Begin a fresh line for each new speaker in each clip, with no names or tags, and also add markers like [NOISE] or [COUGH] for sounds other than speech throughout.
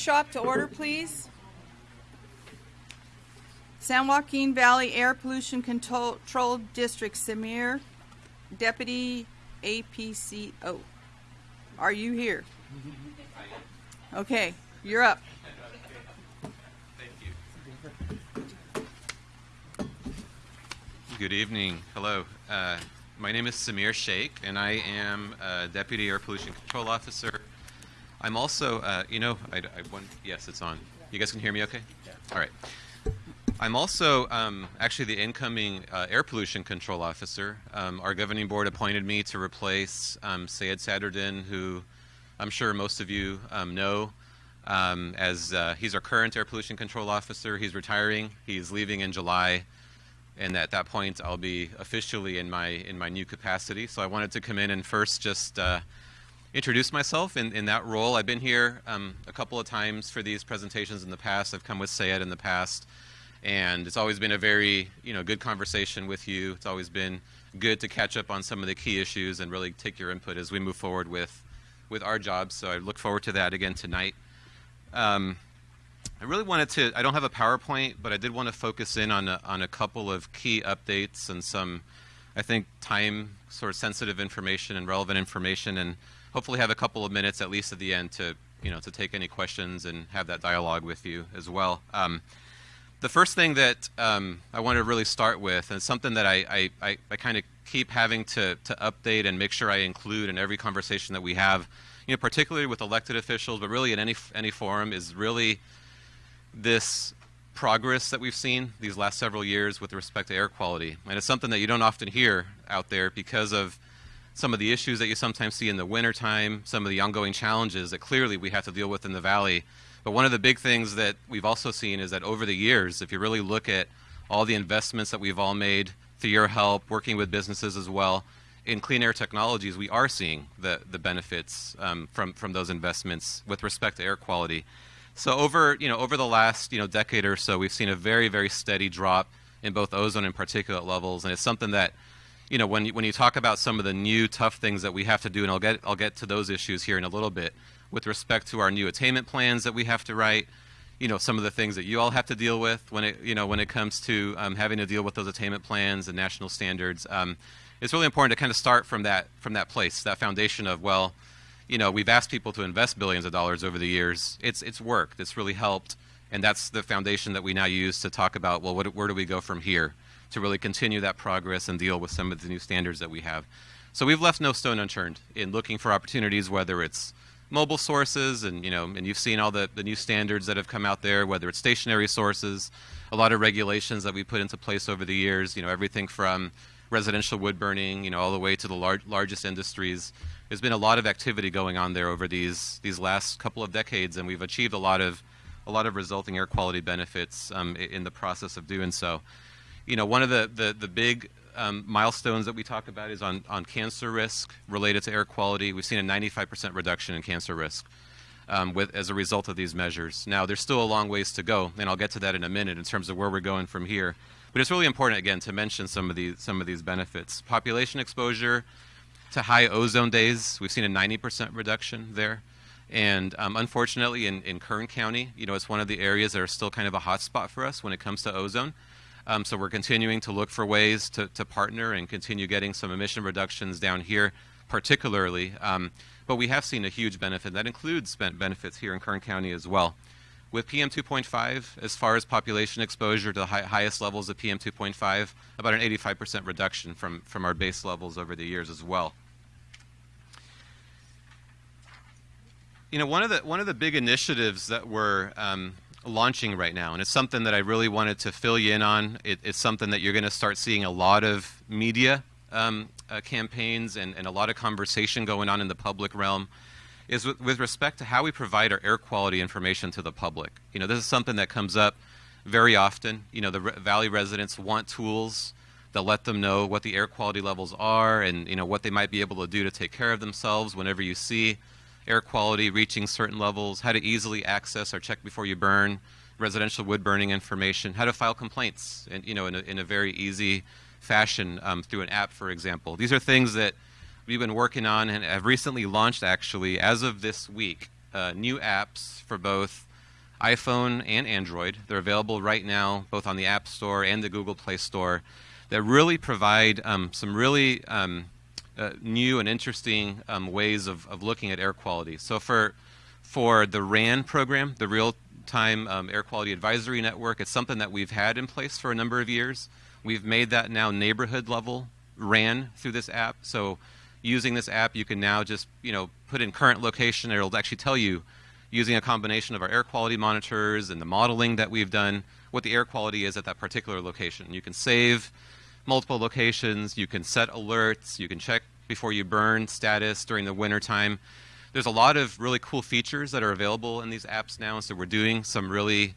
workshop to order, please? San Joaquin Valley Air Pollution Control District, Samir, Deputy APCO. Are you here? Okay, you're up.
Good evening. Hello. Uh, my name is Samir Sheikh, and I am uh, Deputy Air Pollution Control Officer. I'm also, uh, you know, I, I want, yes, it's on. You guys can hear me okay? Yeah. All right. I'm also um, actually the incoming uh, Air Pollution Control Officer. Um, our governing board appointed me to replace um, Seyed Sadredin, who I'm sure most of you um, know. Um, as uh, he's our current air pollution control officer, he's retiring. He's leaving in July and at that point I'll be officially in my in my new capacity. So I wanted to come in and first just uh, introduce myself in, in that role. I've been here um, a couple of times for these presentations in the past. I've come with Seyed in the past, and it's always been a very you know good conversation with you. It's always been good to catch up on some of the key issues and really take your input as we move forward with with our jobs. So I look forward to that again tonight. Um, I really wanted to, I don't have a PowerPoint, but I did want to focus in on a, on a couple of key updates and some, I think, time sort of sensitive information and relevant information and hopefully have a couple of minutes at least at the end to, you know, to take any questions and have that dialogue with you as well. Um, the first thing that um, I want to really start with, and something that I, I, I, I kind of keep having to, to update and make sure I include in every conversation that we have, you know, particularly with elected officials, but really in any, any forum, is really this progress that we've seen these last several years with respect to air quality. And it's something that you don't often hear out there because of some of the issues that you sometimes see in the wintertime, some of the ongoing challenges that clearly we have to deal with in the valley. But one of the big things that we've also seen is that over the years, if you really look at all the investments that we've all made through your help, working with businesses as well, in clean air technologies, we are seeing the, the benefits um, from, from those investments with respect to air quality. So over, you know, over the last, you know, decade or so, we've seen a very, very steady drop in both ozone and particulate levels, and it's something that, you know, when you, when you talk about some of the new tough things that we have to do, and I'll get I'll get to those issues here in a little bit, with respect to our new attainment plans that we have to write, you know, some of the things that you all have to deal with when it, you know, when it comes to um, having to deal with those attainment plans and national standards. Um, it's really important to kind of start from that from that place, that foundation of well you know, we've asked people to invest billions of dollars over the years. It's it's worked. It's really helped, and that's the foundation that we now use to talk about. Well, what, where do we go from here to really continue that progress and deal with some of the new standards that we have? So we've left no stone unturned in looking for opportunities, whether it's mobile sources, and you know, and you've seen all the, the new standards that have come out there, whether it's stationary sources, a lot of regulations that we put into place over the years. You know, everything from residential wood burning, you know, all the way to the lar- largest industries there's been a lot of activity going on there over these these last couple of decades, and we've achieved a lot of a lot of resulting air quality benefits um, in the process of doing so. You know, one of the the, the big um, milestones that we talk about is on, on cancer risk related to air quality. We've seen a 95% reduction in cancer risk um, with, as a result of these measures. Now, there's still a long ways to go, and I'll get to that in a minute in terms of where we're going from here. But it's really important, again, to mention some of these, some of these benefits. Population exposure to high ozone days. We've seen a 90% reduction there. And um, unfortunately, in, in Kern County, you know, it's one of the areas that are still kind of a hot spot for us when it comes to ozone. Um, so we're continuing to look for ways to, to partner and continue getting some emission reductions down here, particularly. Um, but we have seen a huge benefit. That includes benefits here in Kern County as well. With PM 2.5, as far as population exposure to the high, highest levels of PM 2.5, about an 85% reduction from, from our base levels over the years as well. You know, one of the one of the big initiatives that we're um, launching right now, and it's something that I really wanted to fill you in on. It, it's something that you're going to start seeing a lot of media um, uh, campaigns and, and a lot of conversation going on in the public realm is with, with, respect to how we provide our air quality information to the public. You know, this is something that comes up very often. You know, the re Valley residents want tools that let them know what the air quality levels are and, you know, what they might be able to do to take care of themselves whenever you see air quality reaching certain levels, how to easily access or check before you burn residential wood burning information, how to file complaints, and, you know, in a, in a very easy fashion um, through an app, for example. These are things that we've been working on and have recently launched actually as of this week uh, new apps for both iPhone and Android. They're available right now both on the App Store and the Google Play Store that really provide um, some really um, uh, new and interesting um, ways of, of looking at air quality. So for for the RAAN program, the Real Time um, Air Quality Advisory Network, it's something that we've had in place for a number of years. We've made that now neighborhood level RAAN through this app. So using this app, you can now just you know put in current location. It'll actually tell you using a combination of our air quality monitors and the modeling that we've done what the air quality is at that particular location. You can save multiple locations. You can set alerts. You can check before you burn status during the winter time. There's a lot of really cool features that are available in these apps now, so we're doing some really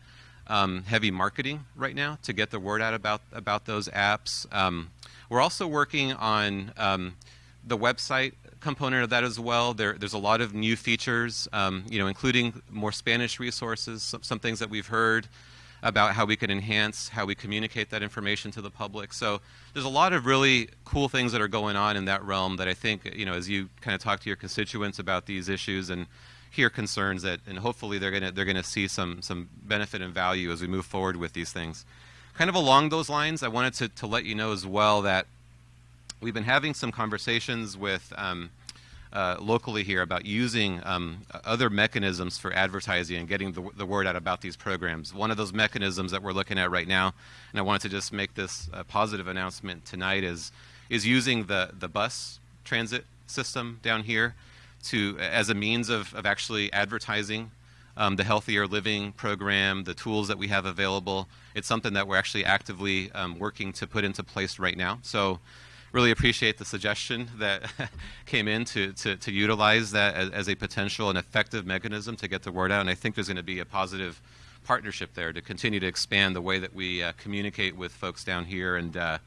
um, heavy marketing right now to get the word out about about those apps. Um, we're also working on um, the website component of that as well. There, there's a lot of new features, um, you know, including more Spanish resources, some, some things that we've heard about how we can enhance how we communicate that information to the public. So there's a lot of really cool things that are going on in that realm that I think, you know, as you kind of talk to your constituents about these issues and hear concerns that, and hopefully they're going to they're to see some some benefit and value as we move forward with these things. Kind of along those lines, I wanted to, to let you know as well that we've been having some conversations with um, uh, locally here about using um, other mechanisms for advertising and getting the, the, word out about these programs. One of those mechanisms that we're looking at right now, and I wanted to just make this uh, positive announcement tonight, is is using the the bus transit system down here to as a means of, of actually advertising um, the healthier living program, the tools that we have available. It's something that we're actually actively um, working to put into place right now. So really appreciate the suggestion that [LAUGHS] came in to, to, to utilize that as, as, a potential and effective mechanism to get the word out. And I think there's going to be a positive partnership there to continue to expand the way that we uh, communicate with folks down here and, uh,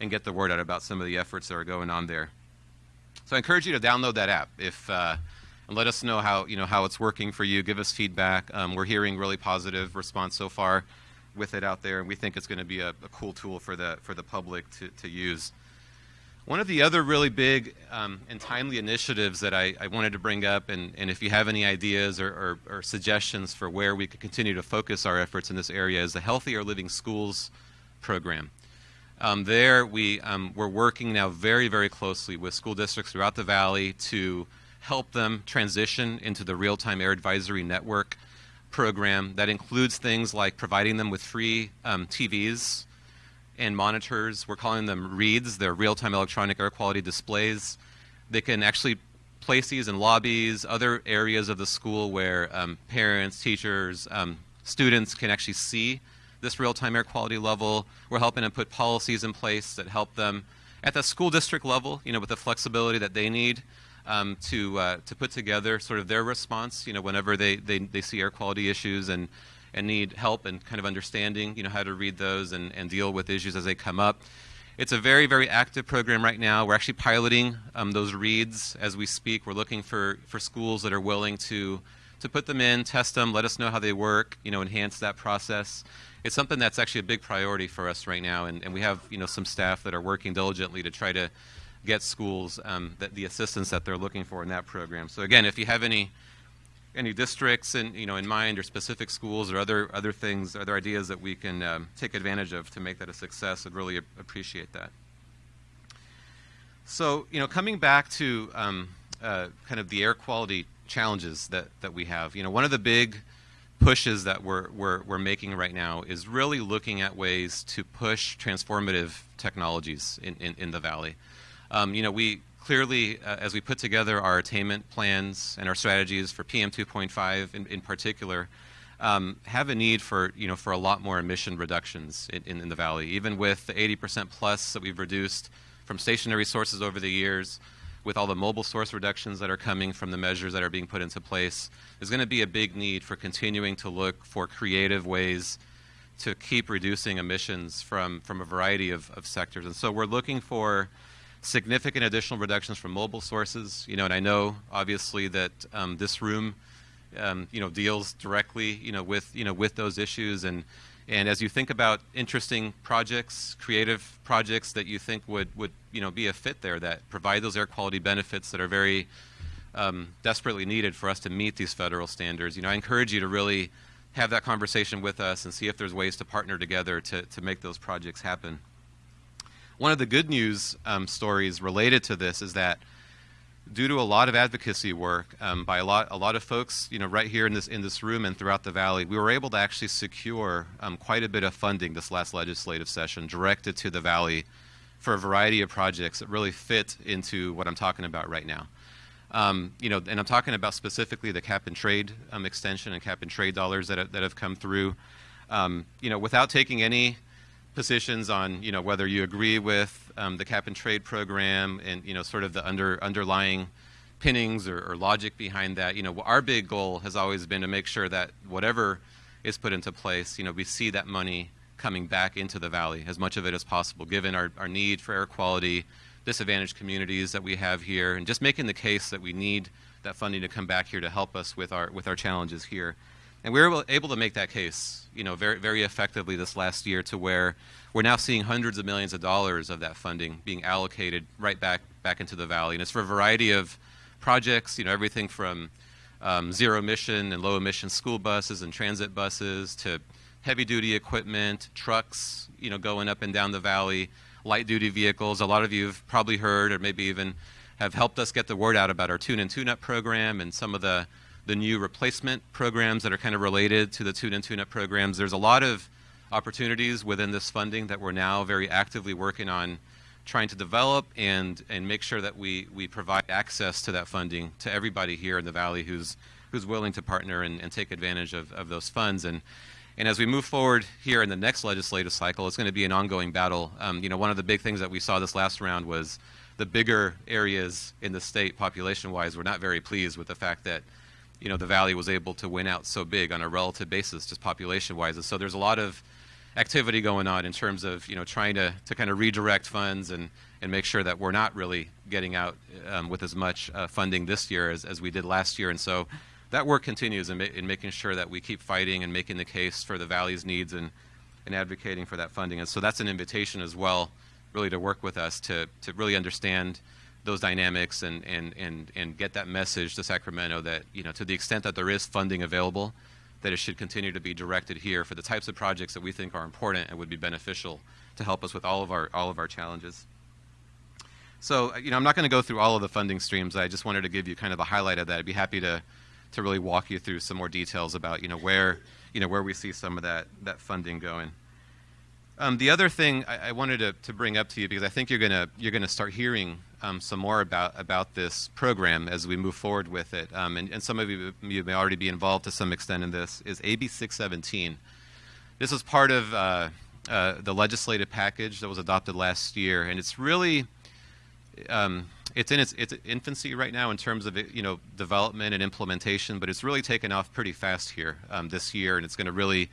and get the word out about some of the efforts that are going on there. So I encourage you to download that app if, uh, and let us know how, you know, how it's working for you. Give us feedback. Um, we're hearing really positive response so far with it out there, and we think it's going to be a, a cool tool for the, for the public to, to use. One of the other really big um, and timely initiatives that I, I, wanted to bring up, and, and if you have any ideas or, or, or, suggestions for where we could continue to focus our efforts in this area, is the Healthier Living Schools program. Um, there, we, um, we're working now very, very closely with school districts throughout the valley to help them transition into the Real Time Air Advisory Network program. That includes things like providing them with free um, TVs and monitors. We're calling them reads. They're real-time electronic air quality displays. They can actually place these in lobbies, other areas of the school where um, parents, teachers, um, students can actually see this real-time air quality level. We're helping them put policies in place that help them at the school district level, you know, with the flexibility that they need um, to uh, to put together sort of their response, you know, whenever they, they, they see air quality issues and and need help and kind of understanding, you know, how to read those and, and deal with issues as they come up. It's a very, very active program right now. We're actually piloting um, those reads as we speak. We're looking for, for schools that are willing to, to put them in, test them, let us know how they work, you know, enhance that process. It's something that's actually a big priority for us right now, and, and we have, you know, some staff that are working diligently to try to get schools um, that, the assistance that they're looking for in that program. So again, if you have any any districts in you know in mind or specific schools or other other things other ideas that we can um, take advantage of to make that a success I'd really appreciate that. So you know coming back to um, uh, kind of the air quality challenges that that we have you know one of the big pushes that we're, we're, we're making right now is really looking at ways to push transformative technologies in, in, in the valley. Um, you know we clearly, uh, as we put together our attainment plans and our strategies for PM 2.5 in, in particular, um, have a need for you know for a lot more emission reductions in, in, in the valley. Even with the 80% plus that we've reduced from stationary sources over the years, with all the mobile source reductions that are coming from the measures that are being put into place, there's going to be a big need for continuing to look for creative ways to keep reducing emissions from from a variety of, of sectors. And so we're looking for significant additional reductions from mobile sources. You know, and I know obviously that um, this room, um, you know, deals directly, you know, with you know with those issues. And and as you think about interesting projects, creative projects that you think would would you know be a fit there that provide those air quality benefits that are very um, desperately needed for us to meet these federal standards. You know, I encourage you to really have that conversation with us and see if there's ways to partner together to, to make those projects happen. One of the good news um, stories related to this is that due to a lot of advocacy work um, by a lot, a lot of folks, you know, right here in this in this room and throughout the valley, we were able to actually secure um, quite a bit of funding this last legislative session directed to the valley for a variety of projects that really fit into what I'm talking about right now. Um, you know, and I'm talking about specifically the cap and trade um, extension and cap and trade dollars that have, that have come through. Um, you know, without taking any positions on you know whether you agree with um, the cap and trade program and you know sort of the under underlying pinnings or, or, logic behind that. You know, our big goal has always been to make sure that whatever is put into place, you know, we see that money coming back into the valley as much of it as possible, given our, our need for air quality, disadvantaged communities that we have here, and just making the case that we need that funding to come back here to help us with our with our challenges here. And we were able to make that case, you know, very very effectively this last year to where we're now seeing hundreds of millions of dollars of that funding being allocated right back back into the valley, and it's for a variety of projects, you know, everything from um, zero emission and low emission school buses and transit buses to heavy duty equipment, trucks, you know, going up and down the valley, light duty vehicles. A lot of you have probably heard or maybe even have helped us get the word out about our tune and tune up program and some of the, the new replacement programs that are kind of related to the tune and tune up programs. There's a lot of opportunities within this funding that we're now very actively working on trying to develop and, and make sure that we, we provide access to that funding to everybody here in the Valley who's, who's willing to partner and, and take advantage of, of those funds. And and as we move forward here in the next legislative cycle, it's going to be an ongoing battle. Um, you know, one of the big things that we saw this last round was the bigger areas in the state, population-wise, were not very pleased with the fact that, you know, the valley was able to win out so big on a relative basis, just population-wise. And so there's a lot of activity going on in terms of, you know, trying to, to kind of redirect funds and, and make sure that we're not really getting out um, with as much uh, funding this year as, as we did last year. And so that work continues in, ma in, making sure that we keep fighting and making the case for the valley's needs and, and advocating for that funding. And so that's an invitation as well, really to work with us to, to really understand those dynamics and, and, and, and get that message to Sacramento that, you know, to the extent that there is funding available, that it should continue to be directed here for the types of projects that we think are important and would be beneficial to help us with all of our, all of our challenges. So, uh, you know, I'm not going to go through all of the funding streams. I just wanted to give you kind of a highlight of that. I'd be happy to to really walk you through some more details about you know where you know where we see some of that that funding going. Um, the other thing I, I wanted to, to, bring up to you because I think you're gonna you're gonna start hearing um, some more about about this program as we move forward with it, um, and, and, some of you, you, may already be involved to some extent in this. Is AB 617? This is part of uh, uh, the legislative package that was adopted last year, and it's really um, it's in its, its infancy right now in terms of you know development and implementation, but it's really taken off pretty fast here um, this year, and it's going to really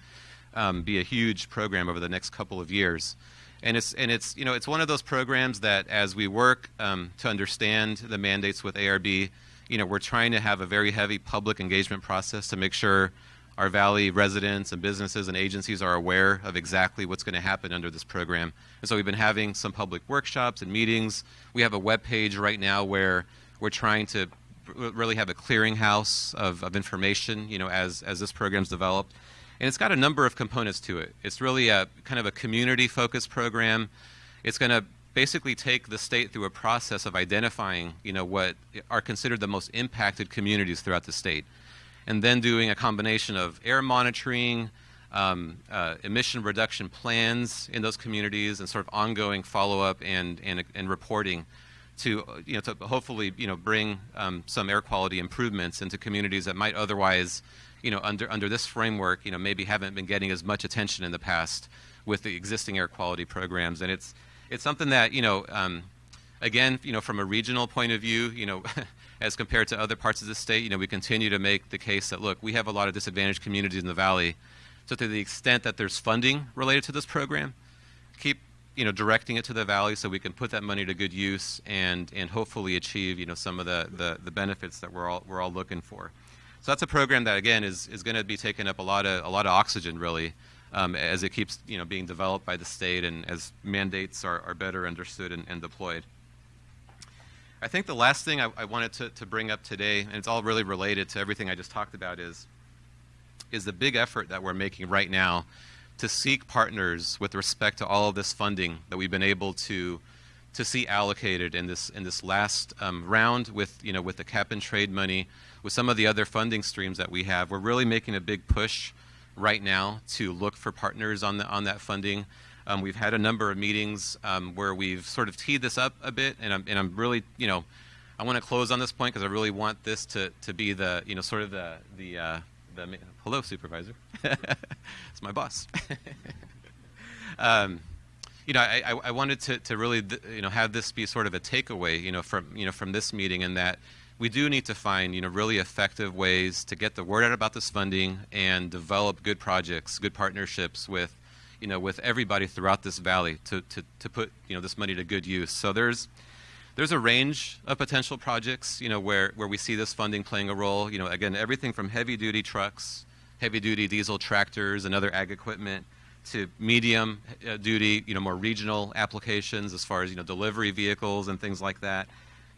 um, be a huge program over the next couple of years. And it's and it's you know it's one of those programs that as we work um, to understand the mandates with ARB, you know we're trying to have a very heavy public engagement process to make sure our Valley residents and businesses and agencies are aware of exactly what's going to happen under this program. And so we've been having some public workshops and meetings. We have a web page right now where we're trying to really have a clearinghouse of, of information, you know, as, as this program's developed. And it's got a number of components to it. It's really a kind of a community-focused program. It's going to basically take the state through a process of identifying, you know, what are considered the most impacted communities throughout the state and then doing a combination of air monitoring, um, uh, emission reduction plans in those communities, and sort of ongoing follow-up and, and, and reporting to, you know, to hopefully you know, bring um, some air quality improvements into communities that might otherwise, you know, under, under this framework, you know, maybe haven't been getting as much attention in the past with the existing air quality programs. And it's, it's something that, you know, um, again, you know, from a regional point of view, you know, [LAUGHS] as compared to other parts of the state, you know, we continue to make the case that, look, we have a lot of disadvantaged communities in the valley. So to the extent that there's funding related to this program, keep, you know, directing it to the valley so we can put that money to good use and, and hopefully achieve, you know, some of the, the, the benefits that we're all, we're all looking for. So that's a program that, again, is, is going to be taking up a lot of, a lot of oxygen, really, um, as it keeps, you know, being developed by the state and as mandates are, are better understood and, and deployed. I think the last thing I, I wanted to, to bring up today, and it's all really related to everything I just talked about, is is the big effort that we're making right now to seek partners with respect to all of this funding that we've been able to to see allocated in this in this last um, round with you know with the cap and trade money, with some of the other funding streams that we have. We're really making a big push right now to look for partners on the on that funding. Um, we've had a number of meetings um, where we've sort of teed this up a bit, and I'm, and I'm really, you know, I want to close on this point because I really want this to, to be the, you know, sort of the, the, uh, the hello, supervisor. [LAUGHS] it's my boss. [LAUGHS] um, you know, I, I, wanted to, to really, you know, have this be sort of a takeaway, you know, from, you know, from this meeting and that we do need to find, you know, really effective ways to get the word out about this funding and develop good projects, good partnerships with you know, with everybody throughout this valley to, to, to put, you know, this money to good use. So there's, there's a range of potential projects, you know, where, where we see this funding playing a role. You know, again, everything from heavy-duty trucks, heavy-duty diesel tractors and other ag equipment to medium-duty, uh, you know, more regional applications as far as, you know, delivery vehicles and things like that.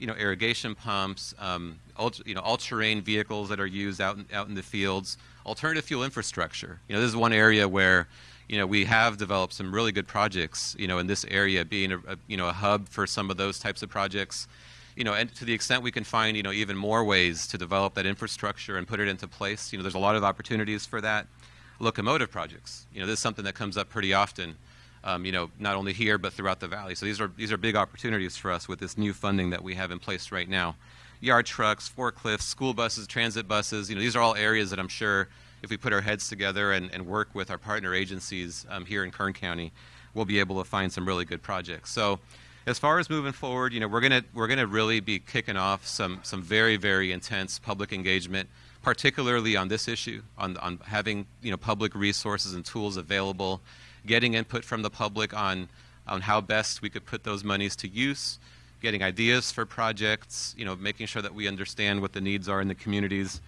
You know, irrigation pumps, um, ultra, you know, all-terrain vehicles that are used out in, out in the fields, alternative fuel infrastructure. You know, this is one area where you know, we have developed some really good projects, you know, in this area, being a, a, you know a hub for some of those types of projects, you know, and to the extent we can find you know even more ways to develop that infrastructure and put it into place, you know, there's a lot of opportunities for that. Locomotive projects, you know, this is something that comes up pretty often, um, you know, not only here but throughout the valley. So these are these are big opportunities for us with this new funding that we have in place right now. Yard trucks, forklifts, school buses, transit buses, you know, these are all areas that I'm sure if we put our heads together and, and work with our partner agencies um, here in Kern County, we'll be able to find some really good projects. So as far as moving forward, you know, we're gonna we're gonna really be kicking off some some very very intense public engagement, particularly on this issue, on on having you know public resources and tools available, getting input from the public on on how best we could put those monies to use, getting ideas for projects, you know, making sure that we understand what the needs are in the communities,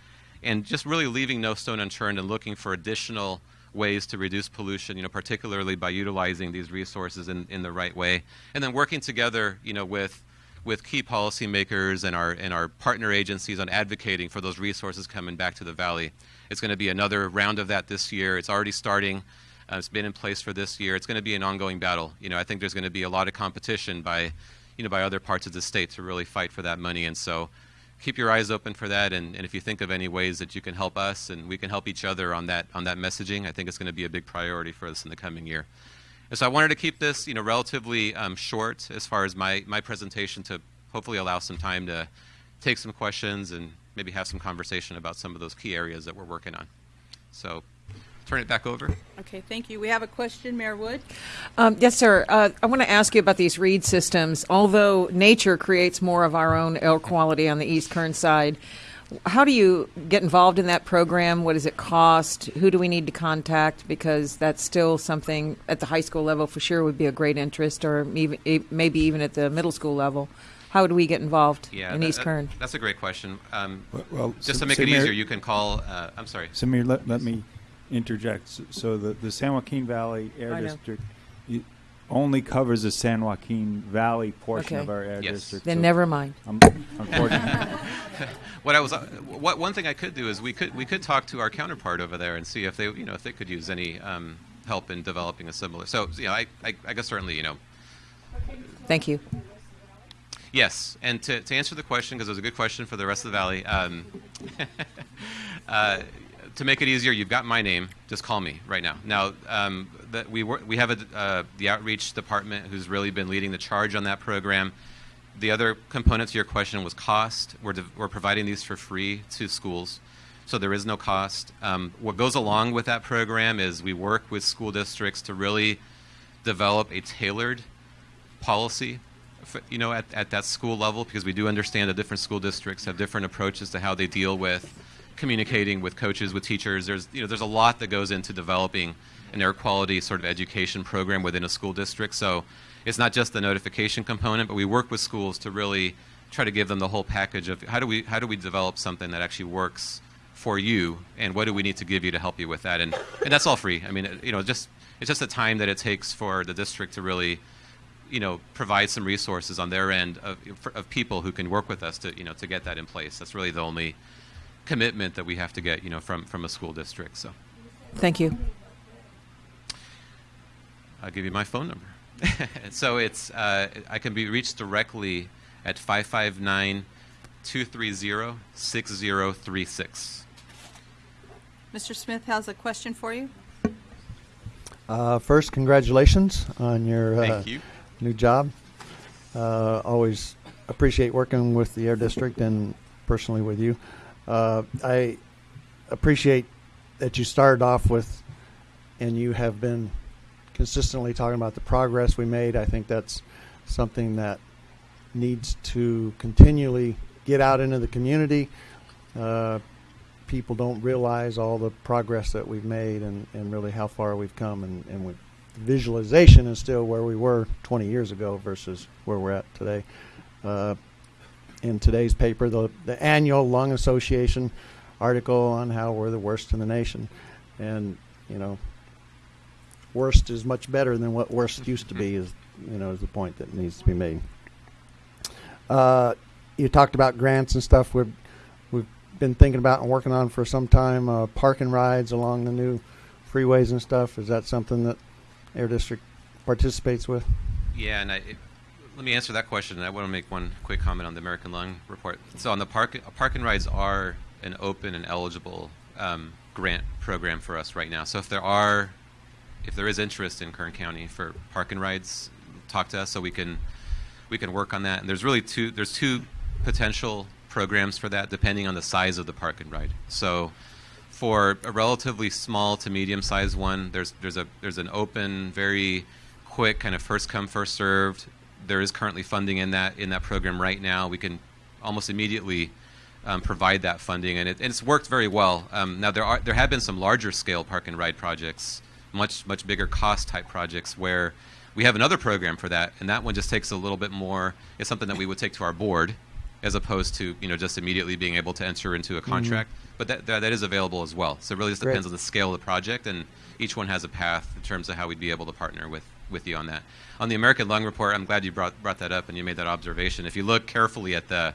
and just really leaving no stone unturned and looking for additional ways to reduce pollution, you know, particularly by utilizing these resources in, in the right way. And then working together, you know, with with key policymakers and our and our partner agencies on advocating for those resources coming back to the valley. It's going to be another round of that this year. It's already starting. Uh, it's been in place for this year. It's going to be an ongoing battle. You know, I think there's going to be a lot of competition by, you know, by other parts of the state to really fight for that money. And so, keep your eyes open for that. And, and if you think of any ways that you can help us and we can help each other on that on that messaging, I think it's going to be a big priority for us in the coming year. And so I wanted to keep this, you know, relatively um, short as far as my my presentation to hopefully allow some time to take some questions and maybe have some conversation about some of those key areas that we're working on. So turn it back over.
Okay, thank you. We have a question, Mayor Wood.
Um, yes, sir. Uh, I want to ask you about these reed systems. Although nature creates more of our own air quality on the East Kern side, how do you get involved in that program? What does it cost? Who do we need to contact? Because that's still something at the high school level for sure would be a great interest, or maybe even at the middle school level. How do we get involved
yeah,
in
that,
East Kern?
That's a great question. Um,
well, well,
just to make it easier, you can call. Uh, I'm sorry.
Samir, let, let me interject. So the, the San Joaquin Valley Air
I.
District only covers the San Joaquin Valley portion
Okay.
of our air
Yes.
district.
Then
so
never mind.
I'm, unfortunately, [LAUGHS] [LAUGHS]
what I was, uh, what one thing I could do is we could we could talk to our counterpart over there and see if they, you know, if they could use any um, help in developing a similar. So, you know, I, I, I guess certainly, you know,
Thank you.
Yes, and to, to answer the question, because it was a good question for the rest of the valley, um, [LAUGHS] uh, to make it easier, you've got my name. Just call me right now. Now, um, the, we, wor- we have a, uh, the outreach department who's really been leading the charge on that program. The other component to your question was cost. We're, de- we're providing these for free to schools, so there is no cost. Um, what goes along with that program is we work with school districts to really develop a tailored policy f- you know at, at that school level because we do understand that different school districts have different approaches to how they deal with communicating with coaches with teachers there's you know there's a lot that goes into developing an air quality sort of education program within a school district. So it's not just the notification component but we work with schools to really try to give them the whole package of how do we how do we develop something that actually works for you and what do we need to give you to help you with that? And and that's all free. I mean you know just it's just the time that it takes for the district to really you know, provide some resources on their end of, of people who can work with us to, you know, to get that in place. That's really the only commitment that we have to get, you know, from, from a school district. So
Thank you.
I'll give you my phone number. [LAUGHS] so it's, uh, I can be reached directly at 559 230 6036.
Mr. Smith has a question for you.
Uh, first, congratulations on your uh,
Thank you.
new job. Uh, always appreciate working with the Air District and personally with you. Uh, I appreciate that you started off with, and you have been consistently talking about the progress we made. I think that's something that needs to continually get out into the community. Uh, people don't realize all the progress that we've made and, and really how far we've come. And, and with visualization is still where we were 20 years ago versus where we're at today. Uh, in today's paper, the, the annual Lung Association article on how we're the worst in the nation. And, you know, worst is much better than what worst used to be is, you know, is the point that needs to be made. Uh, you talked about grants and stuff. We've, we've been thinking about and working on for some time, uh, parking rides along the new freeways and stuff. Is that something that Air District participates with?
Yeah, and I, it, let me answer that question. I want to make one quick comment on the American Lung Report. So, on the park, park and rides are an open and eligible um, grant program for us right now. So, if there are, if there is interest in Kern County for park and rides, talk to us so we can we can work on that. And there's really two there's two potential programs for that depending on the size of the park and ride. So for a relatively small to medium sized one, there's there's a there's an open, very quick kind of first come first served. There is currently funding in that in that program right now. We can almost immediately um, provide that funding, and, it, and it's worked very well. Um, now there are there have been some larger scale park and ride projects, much much bigger cost type projects where we have another program for that, and that one just takes a little bit more. It's something that we would take to our board, as opposed to you know just immediately being able to enter into a contract. But that, that that is available as well. So it really just
Great.
depends on the scale of the project, and each one has a path in terms of how we'd be able to partner with with you on that. On the American Lung Report, I'm glad you brought brought that up and you made that observation. If you look carefully at the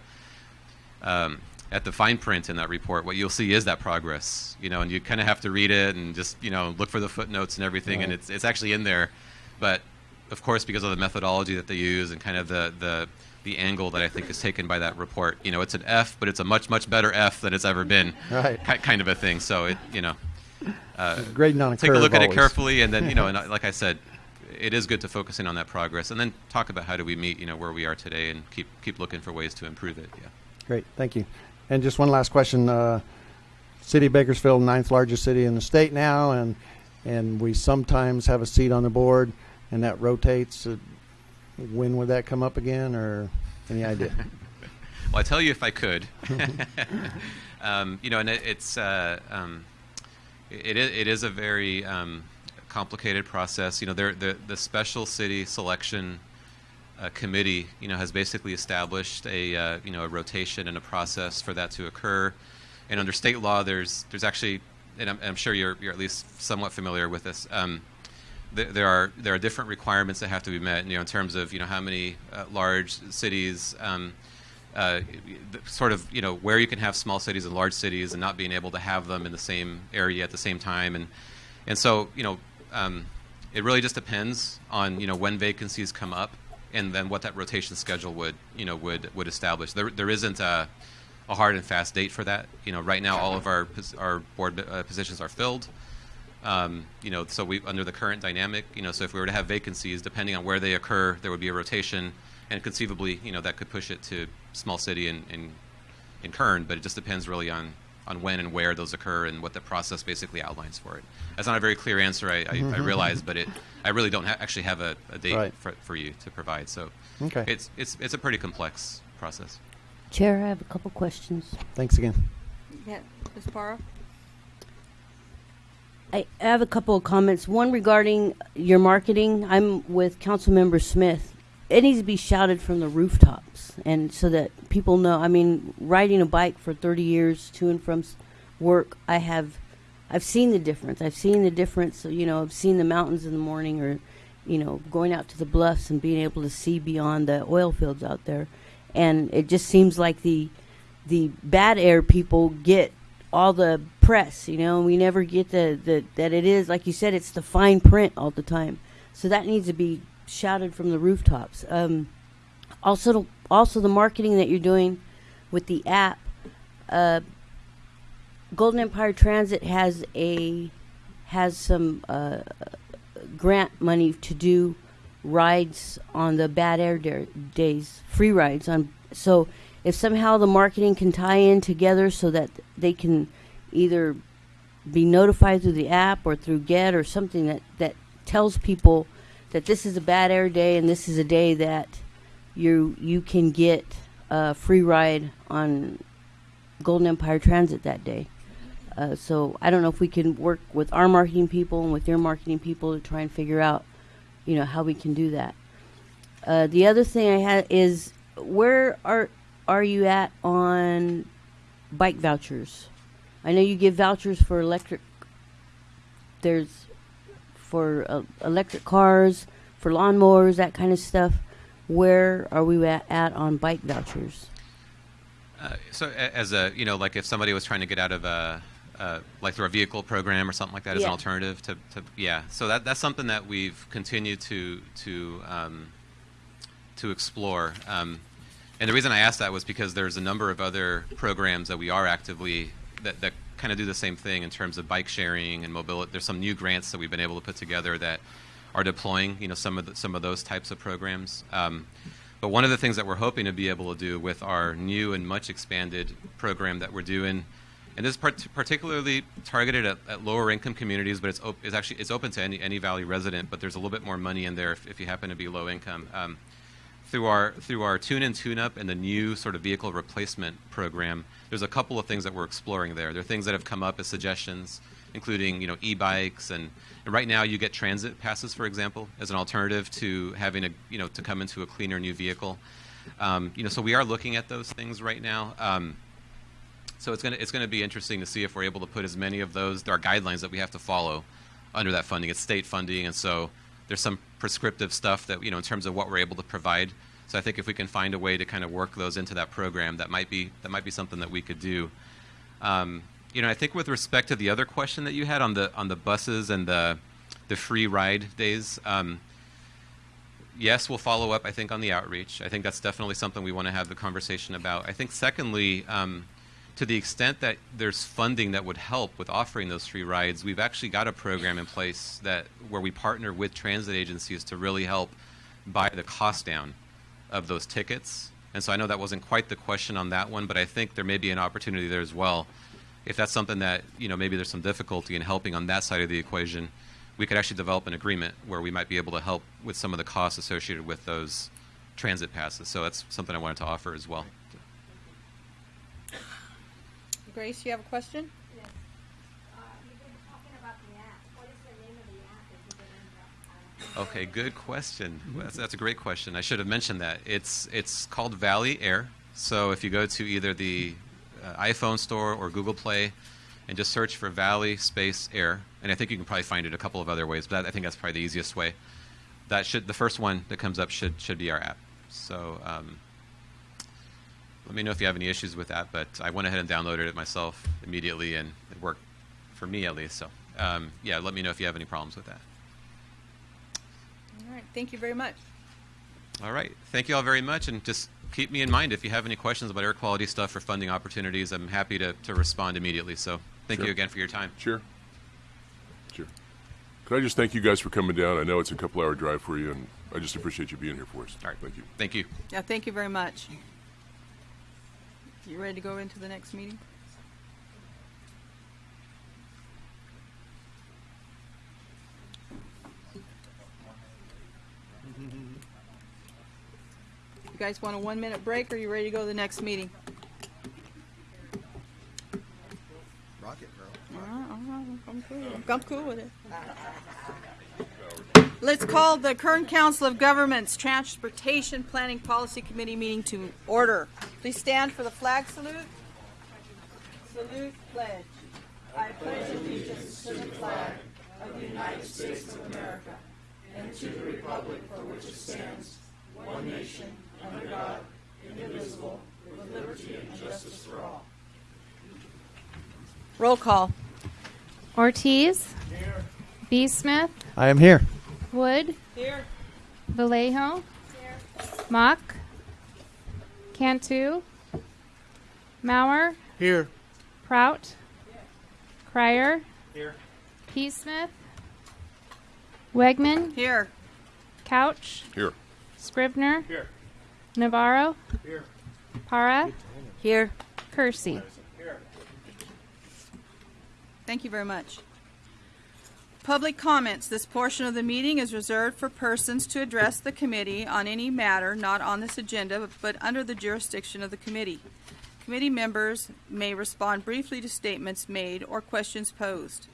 um, at the fine print in that report, what you'll see is that progress. You know, and you kind of have to read it and just you know look for the footnotes and everything, and it's it's actually in there. But of course, because of the methodology that they use and kind of the the the angle that I think is taken by that report, you know, it's an F, but it's a much much better F than it's ever been.
Right.
Kind of a thing. So it you know. Uh,
Grading on a
take a look at it carefully, and then you know, and uh, like I said, it is good to focus in on that progress, and then talk about how do we meet, you know, where we are today, and keep keep looking for ways to improve it. Yeah.
Great, thank you. And just one last question. Uh, city of Bakersfield, ninth largest city in the state now, and and we sometimes have a seat on the board, and that rotates. Uh, when would that come up again, or any idea? [LAUGHS]
Well, I tell you if I could. [LAUGHS] um, you know, and it, it's uh, um, it, is, it is a very um, complicated process. You know, the the special city selection uh, committee, you know, has basically established a uh, you know a rotation and a process for that to occur. And under state law, there's there's actually, and I'm, I'm sure you're you're at least somewhat familiar with this. Um, th- there are there are different requirements that have to be met. You know, in terms of you know how many uh, large cities, um, uh, sort of you know where you can have small cities and large cities, and not being able to have them in the same area at the same time, and and so you know um, it really just depends on you know when vacancies come up, and then what that rotation schedule would you know would would establish. There there isn't a a hard and fast date for that. You know, right now all of our our board uh, positions are filled. Um, you know, so we under the current dynamic, you know, so if we were to have vacancies, depending on where they occur, there would be a rotation, and conceivably, you know, that could push it to small city and in, in Kern. But it just depends really on on when and where those occur and what the process basically outlines for it. That's not a very clear answer, I, I, I mm-hmm, realize, mm-hmm. but it I really don't ha- actually have a, a date
Right.
for, for you to provide. So
Okay.
it's it's it's a pretty complex process.
Chair, I have a couple questions.
Thanks again.
Yeah, Ms. Barrow?
I I have a couple of comments. One regarding your marketing. I'm with Councilmember Smith. It needs to be shouted from the rooftops, and so that people know. I mean, riding a bike for 30 years to and from work, I have, I've seen the difference. I've seen the difference. You know, I've seen the mountains in the morning, or you know, going out to the bluffs and being able to see beyond the oil fields out there. And it just seems like the the bad air people get all the press, you know, we never get the, the that it is like you said, it's the fine print all the time. So that needs to be shouted from the rooftops. Um, also, also the marketing that you're doing with the app. Uh, Golden Empire Transit has a has some uh, grant money to do rides on the bad air da- days, free rides on. So if somehow the marketing can tie in together so that they can either be notified through the app or through GET or something that that tells people that this is a bad air day and this is a day that you you can get a free ride on Golden Empire Transit that day. Uh, so I don't know if we can work with our marketing people and with their marketing people to try and figure out, you know, how we can do that. Uh, the other thing I had is where are are you at on bike vouchers? I know you give vouchers for electric. There's for uh, electric cars, for lawnmowers, that kind of stuff. Where are we at, at on bike vouchers?
Uh, so as a you know like if somebody was trying to get out of a uh, like through a vehicle program or something like that as an alternative to, to yeah. So that that's something that we've continued to to um, to explore. Um, and the reason I asked that was because there's a number of other programs that we are actively that, that kind of do the same thing in terms of bike sharing and mobility. There's some new grants that we've been able to put together that are deploying you know some of the, some of those types of programs um, but one of the things that we're hoping to be able to do with our new and much expanded program that we're doing, and this is part- particularly targeted at, at lower income communities, but it's, it's actually it's open to any, any Valley resident, but there's a little bit more money in there if, if you happen to be low income. Um, through our through our tune and tune up and the new sort of vehicle replacement program, there's a couple of things that we're exploring there. There are things that have come up as suggestions, including you know e-bikes and, and right now you get transit passes, for example, as an alternative to having a you know to come into a cleaner new vehicle. Um, you know, so we are looking at those things right now. Um, so it's gonna it's gonna be interesting to see if we're able to put as many of those. There are guidelines that we have to follow under that funding. It's state funding, and so there's some prescriptive stuff that you know in terms of what we're able to provide. So I think if we can find a way to kind of work those into that program, that might be that might be something that we could do. Um, you know, I think with respect to the other question that you had on the on the buses and the the free ride days. Um, yes, we'll follow up, I think, on the outreach. I think that's definitely something we want to have the conversation about. I think, secondly, um, to the extent that there's funding that would help with offering those free rides, we've actually got a program in place that where we partner with transit agencies to really help buy the cost down of those tickets. And so I know that wasn't quite the question on that one, but I think there may be an opportunity there as well. If that's something that, you know, maybe there's some difficulty in helping on that side of the equation, we could actually develop an agreement where we might be able to help with some of the costs associated with those transit passes. So that's something I wanted to offer as well.
Grace, you have a question?
Yes. Uh, you've been talking about the app. What is the name of the app that you've been in?
Okay, good question. That's, that's a great question. I should have mentioned that. It's it's called Valley Air. So if you go to either the uh, iPhone store or Google Play and just search for Valley Space Air, and I think you can probably find it a couple of other ways, but that, I think that's probably the easiest way. That should the first one that comes up should should be our app. So um, let me know if you have any issues with that. But I went ahead and downloaded it myself immediately, and it worked for me at least. So um, yeah, let me know if you have any problems with that.
All right, thank you very much.
All right. Thank you all very much. And just keep me in mind if you have any questions about air quality stuff or funding opportunities. I'm happy to, to respond immediately. So thank
Sure.
you again for your time.
Sure. Sure. Could I just thank you guys for coming down? I know it's a couple hour drive for you, and I just appreciate you being here for us.
All right.
Thank you.
Thank you.
Yeah, thank you very much. You ready to go into the next meeting? [LAUGHS] You guys want a one minute break or you ready to go to the next meeting?
Rocket girl.
I'm cool. I'm cool with it. Let's call the Kern Council of Governments Transportation Planning Policy Committee meeting to order. Please stand for the flag salute. Salute pledge. I pledge allegiance to the flag of the United States of America Roll call.
Ortiz. Here. B. Smith.
I am here.
Wood.
Here.
Vallejo. Here. Mock. Cantu. Mauer.
Here.
Prout. Crier. P. Smith. Wegman.
Here.
Couch.
Here.
Scrivner. Navarro. Here. Para.
Here.
Kersey.
Thank you very much. Public comments. This portion of the meeting is reserved for persons to address the committee on any matter not on this agenda but under the jurisdiction of the committee. Committee members may respond briefly to statements made or questions posed.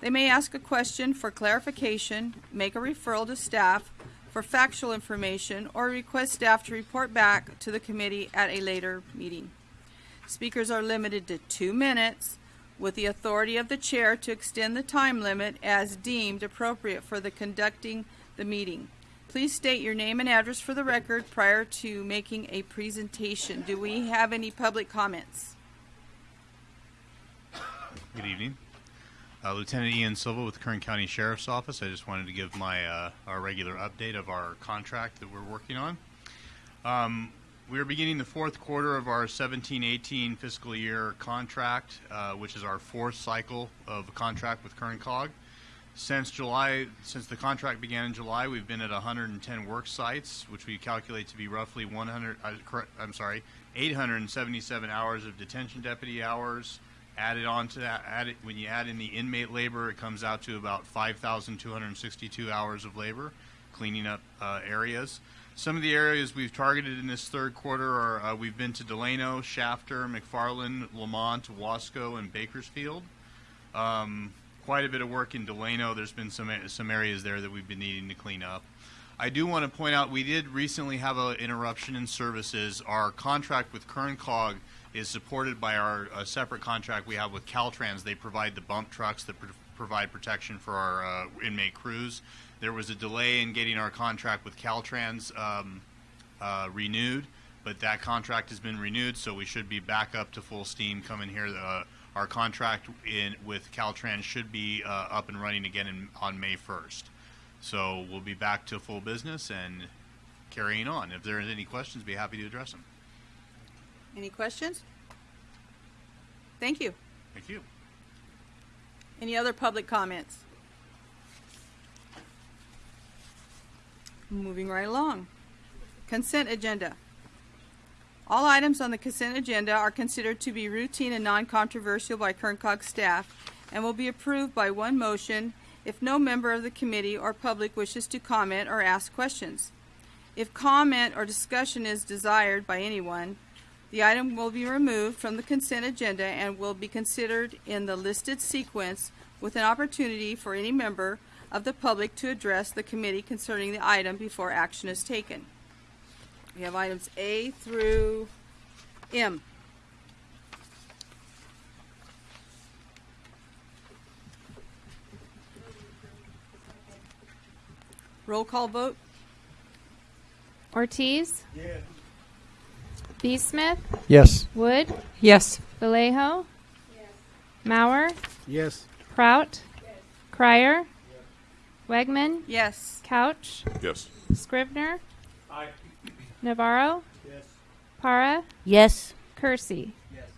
They may ask a question for clarification, make a referral to staff for factual information, or request staff to report back to the committee at a later meeting. Speakers are limited to two minutes with the authority of the chair to extend the time limit as deemed appropriate for the conducting the meeting. Please state your name and address for the record prior to making a presentation. Do we have any public comments?
Good evening. Uh, Lieutenant Ian Silva with the Kern County Sheriff's Office. I just wanted to give my uh, our regular update of our contract that we're working on. Um, we are beginning the fourth quarter of our 17-18 fiscal year contract, uh, which is our fourth cycle of a contract with Kern Cog. Since July, since the contract began in July, we've been at 110 work sites, which we calculate to be roughly 100. Uh, I'm sorry, 877 hours of detention deputy hours. Added on to that, when you add in the inmate labor, it comes out to about 5,262 hours of labor cleaning up uh, areas. Some of the areas we've targeted in this third quarter are uh, we've been to Delano, Shafter, McFarland, Lamont, Wasco, and Bakersfield. Um, quite a bit of work in Delano. There's been some some areas there that we've been needing to clean up. I do want to point out we did recently have an interruption in services. Our contract with Kern Cog is supported by our uh, separate contract we have with Caltrans. They provide the bump trucks that pr- provide protection for our uh, inmate crews. There was a delay in getting our contract with Caltrans um, uh, renewed, but that contract has been renewed, so we should be back up to full steam coming here. Uh, our contract in with Caltrans should be uh, up and running again in, on May 1st. So we'll be back to full business and carrying on. If there are any questions, be happy to address them.
Any questions? Thank you.
Thank you.
Any other public comments? Moving right along. Consent agenda. All items on the consent agenda are considered to be routine and non-controversial by Kern Cog staff and will be approved by one motion if no member of the committee or public wishes to comment or ask questions. If comment or discussion is desired by anyone, the item will be removed from the consent agenda and will be considered in the listed sequence with an opportunity for any member of the public to address the committee concerning the item before action is taken. We have items A through M. Roll call vote.
Ortiz. B. Smith.
Yes.
Wood.
Yes.
Vallejo. Mauer.
Yes.
Prout. Yes. Crier. Wegman.
Yes.
Couch.
Yes.
Scrivner. Navarro. Yes. Para.
Yes.
Kersey. Yes.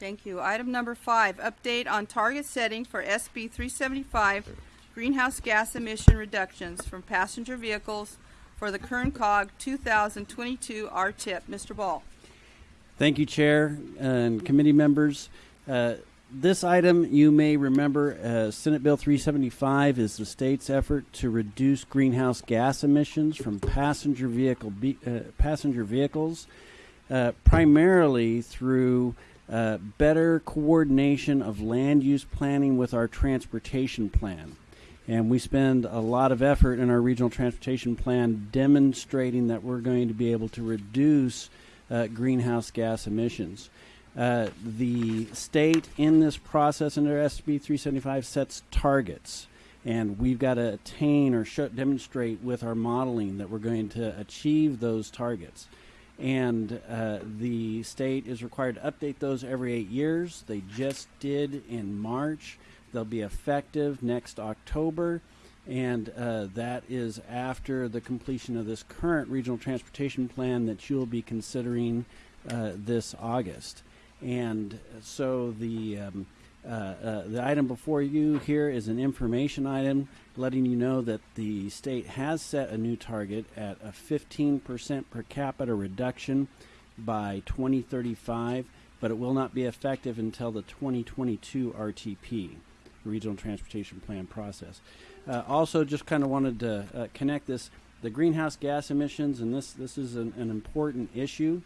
Thank you. Item number five, update on target setting for SB 375 greenhouse gas emission reductions from passenger vehicles for the Kern Cog 2022 RTIP. Mr. Ball.
Thank you, Chair and committee members. Uh, this item, you may remember, uh, Senate Bill 375 is the state's effort to reduce greenhouse gas emissions from passenger vehicle be, uh, passenger vehicles, uh, primarily through uh, better coordination of land use planning with our transportation plan. And we spend a lot of effort in our regional transportation plan demonstrating that we're going to be able to reduce uh, greenhouse gas emissions. Uh, the state in this process under SB 375 sets targets. and we've got to attain or show, demonstrate with our modeling that we're going to achieve those targets. And uh, the state is required to update those every eight years. They just did in March. They'll be effective next October, and uh, that is after the completion of this current regional transportation plan that you'll be considering uh, this August. And so the um, uh, uh, the item before you here is an information item letting you know that the state has set a new target at a 15% per capita reduction by 2035, but it will not be effective until the 2022 RTP, Regional Transportation Plan process. Uh, also, just kind of wanted to uh, connect this the greenhouse gas emissions, and this this is an, an important issue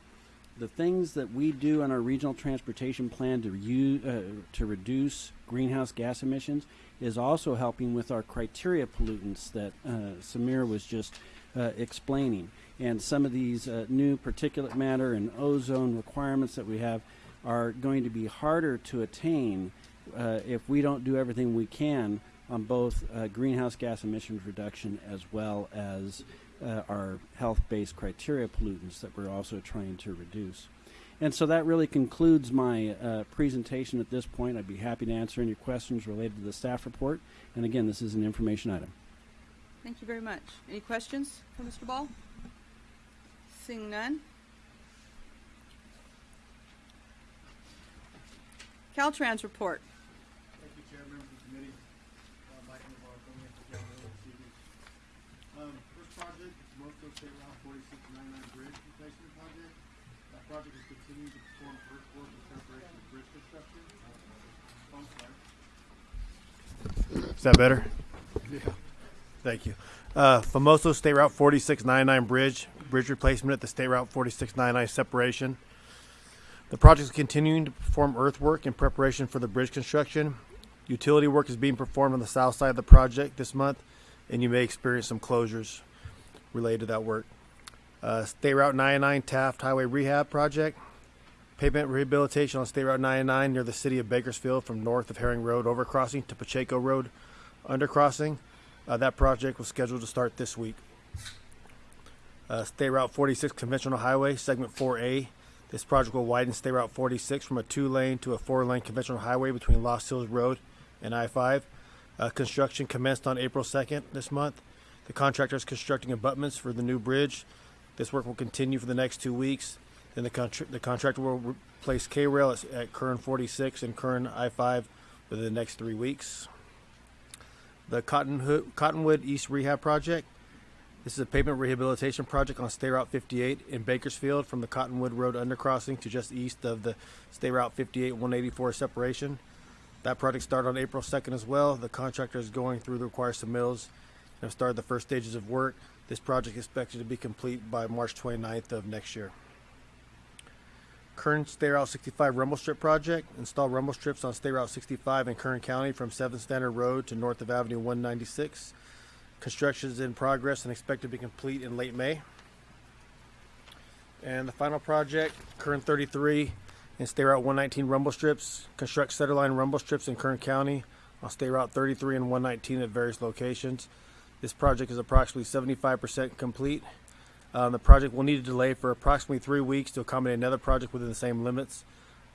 the things that we do on our regional transportation plan to use, uh, to reduce greenhouse gas emissions is also helping with our criteria pollutants that uh, Samir was just uh, explaining. And some of these uh, new particulate matter and ozone requirements that we have are going to be harder to attain uh, if we don't do everything we can on both uh, greenhouse gas emissions reduction as well as uh, our health-based criteria pollutants that we're also trying to reduce. And so that really concludes my uh, presentation at this point. I'd be happy to answer any questions related to the staff report. And again, this is an information item.
Thank you very much. Any questions for Mr. Ball? Seeing none. Caltrans report.
Thank you, Chair, members of the committee. Uh, Mike Navarro coming in for Caltrans this evening. Um, first project is Mosto State Route forty-six ninety-nine bridge replacement project. That project is continuing to perform earthwork in preparation for bridge construction. Oh, I'm sorry. Is that better? Yeah. Thank you. Uh, Famoso State Route 4699 Bridge, bridge replacement at the State Route 4699 separation. The project is continuing to perform earthwork in preparation for the bridge construction. Utility work is being performed on the south side of the project this month, and you may experience some closures related to that work. Uh, State Route 99 Taft Highway Rehab Project. Pavement rehabilitation on State Route 99 near the city of Bakersfield from north of Herring Road overcrossing to Pacheco Road undercrossing. Uh, that project was scheduled to start this week. Uh, State Route 46 Conventional Highway, Segment 4A. This project will widen State Route 46 from a two lane to a four lane conventional highway between Lost Hills Road and I 5. Uh, construction commenced on April 2nd this month. The contractor is constructing abutments for the new bridge. This work will continue for the next two weeks. The, contra- the contractor will replace K rail at, at Kern 46 and Kern I 5 within the next three weeks. The Cottonwood, Cottonwood East Rehab Project. This is a pavement rehabilitation project on State Route 58 in Bakersfield from the Cottonwood Road undercrossing to just east of the State Route 58 184 separation. That project started on April 2nd as well. The contractor is going through the required submittals and have started the first stages of work. This project is expected to be complete by March 29th of next year. Kern State Route 65 rumble strip project. Install rumble strips on State Route 65 in Kern County from 7th Standard Road to north of Avenue 196. Construction is in progress and expected to be complete in late May. And the final project, Kern 33 and State Route 119 rumble strips. Construct centerline rumble strips in Kern County on State Route 33 and 119 at various locations. This project is approximately 75% complete. Um, the project will need a delay for approximately three weeks to accommodate another project within the same limits.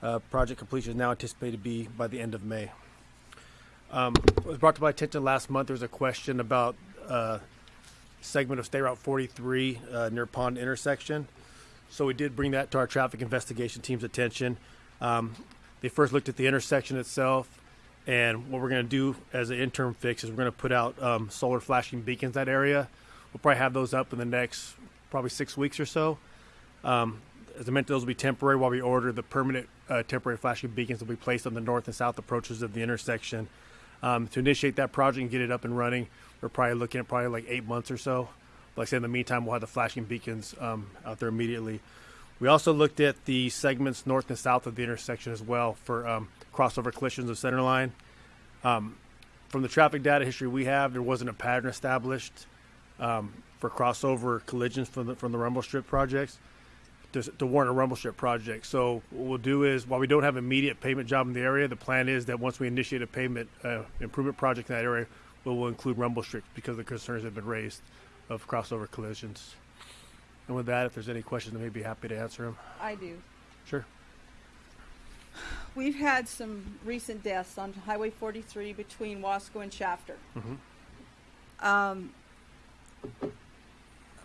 Uh, project completion is now anticipated to be by the end of May. Um, it was brought to my attention last month. There was a question about uh, segment of State Route 43 uh, near Pond intersection. So we did bring that to our traffic investigation team's attention. Um, they first looked at the intersection itself, and what we're going to do as an interim fix is we're going to put out um, solar flashing beacons that area. We'll probably have those up in the next probably six weeks or so. Um, as I meant, those will be temporary while we order the permanent uh, temporary flashing beacons will be placed on the north and south approaches of the intersection. Um, to initiate that project and get it up and running, we're probably looking at probably like eight months or so. Like I said, in the meantime, we'll have the flashing beacons um, out there immediately. We also looked at the segments north and south of the intersection as well for um, crossover collisions of center line. Um, from the traffic data history we have, there wasn't a pattern established um, for crossover collisions from the from the rumble strip projects to, to warrant a rumble strip project. So what we'll do is, while we don't have immediate payment job in the area, the plan is that once we initiate a payment uh, improvement project in that area, we'll include rumble strips because of the concerns that have been raised of crossover collisions. And with that, if there's any questions, I may be happy to answer them.
I do.
Sure.
We've had some recent deaths on Highway 43 between Wasco and Shafter.
Mhm.
Um,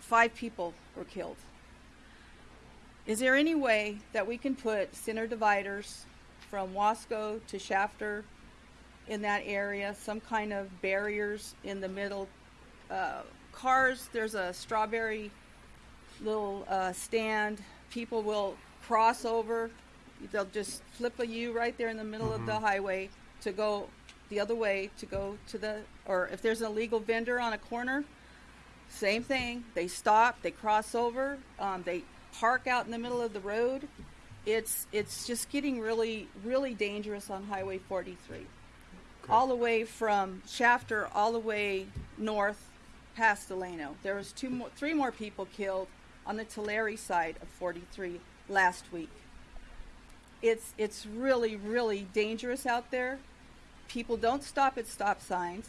five people were killed. Is there any way that we can put center dividers from Wasco to Shafter in that area? Some kind of barriers in the middle? Uh, cars, there's a strawberry little uh, stand. People will cross over. They'll just flip a U right there in the middle of the
Mhm.
highway to go the other way to go to the, or if there's an illegal vendor on a corner, same thing. They stop, they cross over, um, they park out in the middle of the road. It's it's just getting really really dangerous on Highway 43, all the way from Shafter all the way north past Delano. There was two more, three more people killed on the Tulare side of 43 last week. It's it's really really dangerous out there. People don't stop at stop signs.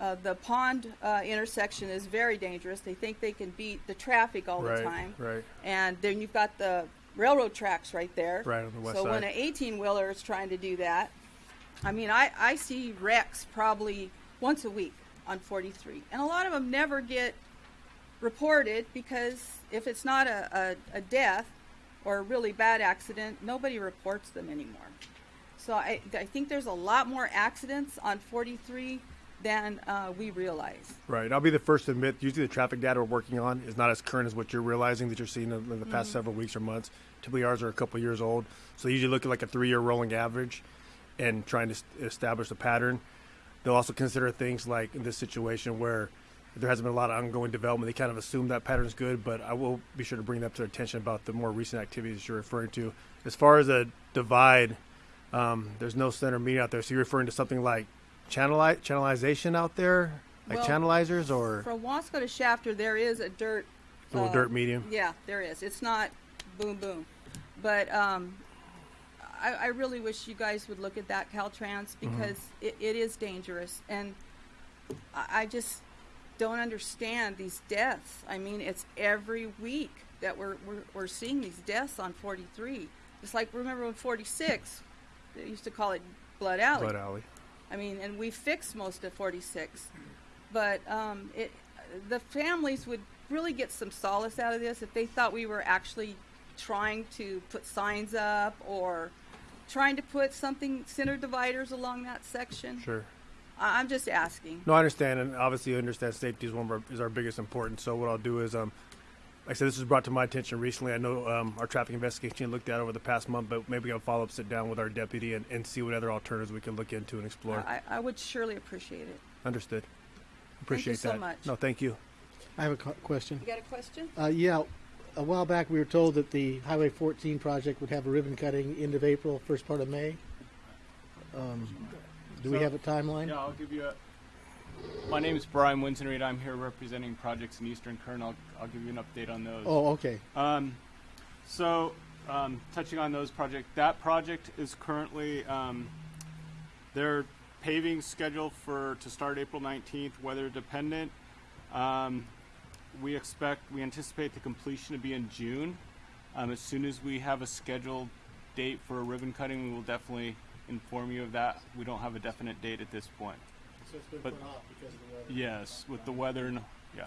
Uh, the pond uh, intersection is very dangerous. They think they can beat the traffic all
Right,
the time.
right.
And then you've got the railroad tracks right there.
Right, on the west
so when an 18 wheeler is trying to do that, I mean, I, I see wrecks probably once a week on 43. And a lot of them never get reported because if it's not a, a, a death or a really bad accident, nobody reports them anymore. So I, I think there's a lot more accidents on 43 than uh, we realize.
Right. I'll be the first to admit, usually the traffic data we're working on is not as current as what you're realizing that you're seeing in, the past
Mhm.
several weeks or months. Typically, ours are a couple years old. So they usually look at like a three year rolling average and trying to establish a pattern. They'll also consider things like in this situation where there hasn't been a lot of ongoing development. They kind of assume that pattern's good, but I will be sure to bring that to their attention about the more recent activities you're referring to. As far as a divide, um, there's no center meeting out there. So you're referring to something like channeli- channelization out there, like
Well,
channelizers, or
From Wasco to Shafter, there is a dirt.
A little dirt medium?
Yeah, there is. It's not boom boom, but um, I, I really wish you guys would look at that Caltrans
Mm-hmm.
because it, it is dangerous, and I, I just don't understand these deaths. I mean, it's every week that we're we're, we're seeing these deaths on 43. It's like remember when 46, they used to call it Blood Alley.
Blood Alley.
I mean, and we fixed most of 46, but um, it, the families would really get some solace out of this if they thought we were actually trying to put signs up or trying to put something center dividers along that section.
Sure.
I- I'm just asking.
No, I understand, and obviously, I understand safety is one of our, is our biggest importance. So what I'll do is, um, like I said, this was brought to my attention recently. I know um, our traffic investigation looked at over the past month, but maybe I'll follow up, sit down with our deputy, and, and see what other alternatives we can look into and explore.
I, I would surely appreciate it.
Understood. Appreciate thank
so
that.
much.
No, thank you.
I have a co- question.
You got a question?
Uh, yeah, a while back we were told that the Highway 14 project would have a ribbon cutting end of April, first part of May. Um, do we
So-
have a timeline?
Yeah, I'll give you a. My name is Brian Winsenreed. I'm here representing projects in Eastern Kern. I'll, I'll give you an update on those.
Oh, okay.
Um, so, um, touching on those projects, that project is currently um, their paving schedule for to start April 19th, weather dependent. Um, we expect, we anticipate the completion to be in June. Um, as soon as we have a scheduled date for a ribbon cutting, we will definitely inform you of that. We don't have a definite date at this point.
So it's been
But-
put off because of the weather.
Yes, with the weather and yeah.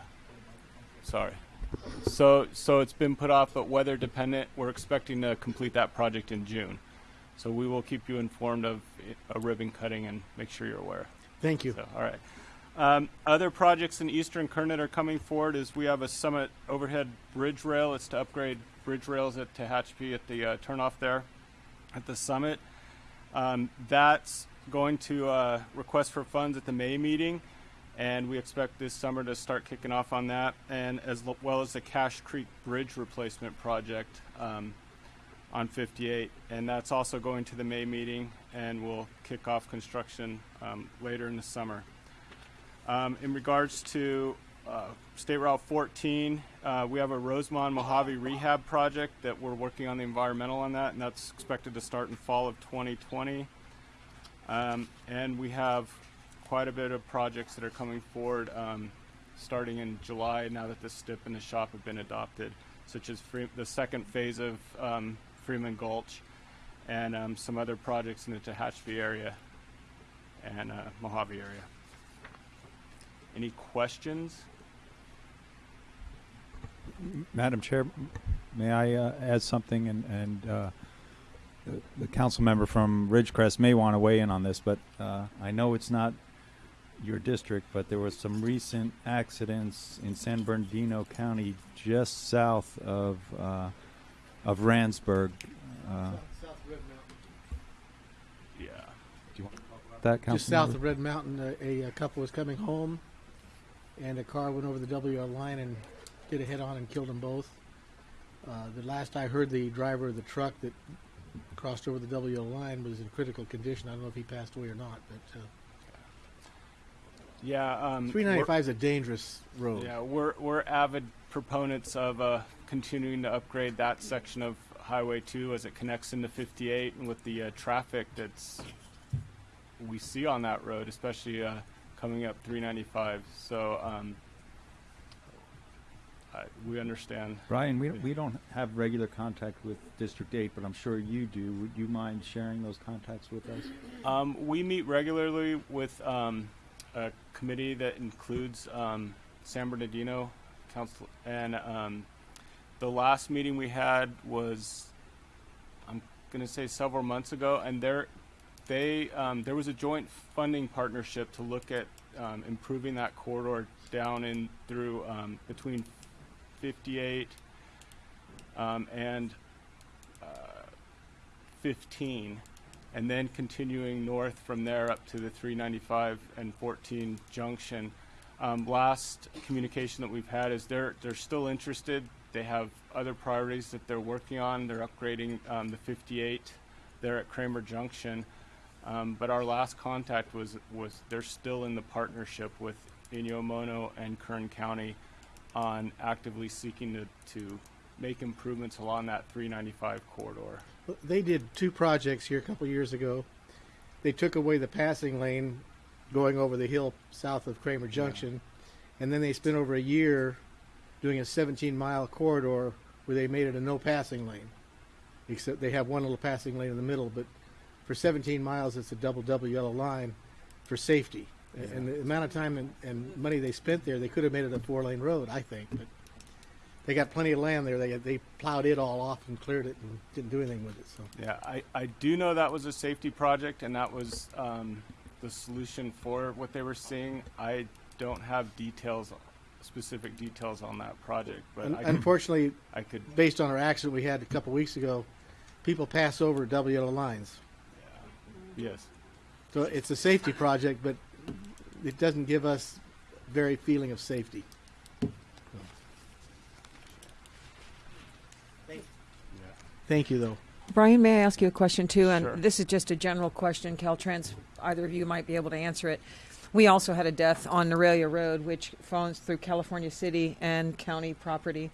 Sorry. So so it's been put off, but weather dependent. We're expecting to complete that project in June. So we will keep you informed of a ribbon cutting and make sure you're aware.
Thank you.
So, all right. Um, other projects in Eastern Kernet are coming forward is we have a Summit overhead bridge rail. It's to upgrade bridge rails at Tehachapi at the uh, turnoff there at the summit. Um, that's going to uh, request for funds at the May meeting, and we expect this summer to start kicking off on that, and as well as the Cache Creek Bridge replacement project um, on 58, and that's also going to the May meeting, and we'll kick off construction um, later in the summer. Um, in regards to uh, State Route 14, uh, we have a Rosamond Mojave rehab project that we're working on the environmental on that, and that's expected to start in fall of 2020. Um, and we have quite a bit of projects that are coming forward um, starting in July now that the STIP and the SHOPP have been adopted, such as the second phase of um, Freeman Gulch and um, some other projects in the Tehachapi area and uh, Mojave area. Any questions?
Madam Chair, may I uh, add something? And, and uh, the, the council member from Ridgecrest may want to weigh in on this, but uh, I know it's not your district, but there was some recent accidents in San Bernardino County, just south of uh, of Randsburg. Uh,
Yeah.
do you want to talk about that, council?
Just south of Red Mountain, uh, a, a couple was coming home, and a car went over the WR line and did a head-on and killed them both. Uh, the last I heard, the driver of the truck that crossed over the WL line was in critical condition. I don't know if he passed away or not, but uh,
Yeah. Um,
395 is a dangerous road.
Yeah, we're we're avid proponents of uh, continuing to upgrade that section of Highway 2 as it connects into 58, and with the uh, traffic that's we see on that road, especially uh, coming up 395. So um, I, we understand.
Brian, we, we don't have regular contact with District 8, but I'm sure you do. Would you mind sharing those contacts with us?
Um, we meet regularly with um, a committee that includes um, San Bernardino Council, and um, the last meeting we had was, I'm going to say several months ago, and there, they um, there was a joint funding partnership to look at um, improving that corridor down in through um, between 58 um, and uh, 15 and then continuing north from there up to the 395 and 14 junction. Um, last communication that we've had is they're they're still interested. They have other priorities that they're working on. They're upgrading um, the 58 there at Kramer Junction. Um, but our last contact was was they're still in the partnership with Inyo Mono and Kern County on actively seeking to, to make improvements along that 395 corridor.
They did two projects here a couple years ago. They took away the passing lane going over the hill south of Kramer Junction, and then they spent over a year doing a 17 mile corridor where they made it a no passing lane. Except they have one little passing lane in the middle, but for 17 miles it's a double double yellow line for safety.
Yeah.
And the amount of time and, and money they spent there, they could have made it a four lane road, I think. But they got plenty of land there. They they plowed it all off and cleared it and didn't do anything with it. So
Yeah, I, I do know that was a safety project and that was um, the solution for what they were seeing. I don't have details, specific details on that project, but
Un-
I could,
unfortunately,
I could.
based on our accident we had a couple weeks ago, people pass over double yellow lines.
Yes.
So it's a safety project, but it doesn't give us very feeling of safety. Thank you, though.
Brian, may I ask you a question too? And
Sure.
this is just a general question. Caltrans, either of you might be able to answer it. We also had a death on Neuralia Road, which falls through California City and county property.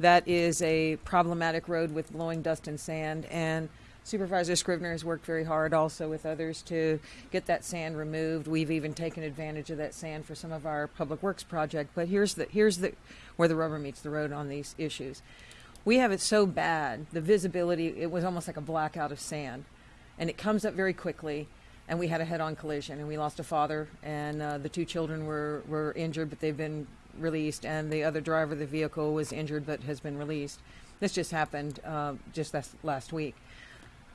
That is a problematic road with blowing dust and sand. And Supervisor Scrivner has worked very hard also with others to get that sand removed. We've even taken advantage of that sand for some of our public works project. But here's the here's the where the rubber meets the road on these issues. We have it so bad, the visibility, it was almost like a blackout of sand. And it comes up very quickly. And we had a head on collision, and we lost a father, and uh, the two children were, were injured, but they've been released. And the other driver of the vehicle was injured, but has been released. This just happened uh, just last, last week.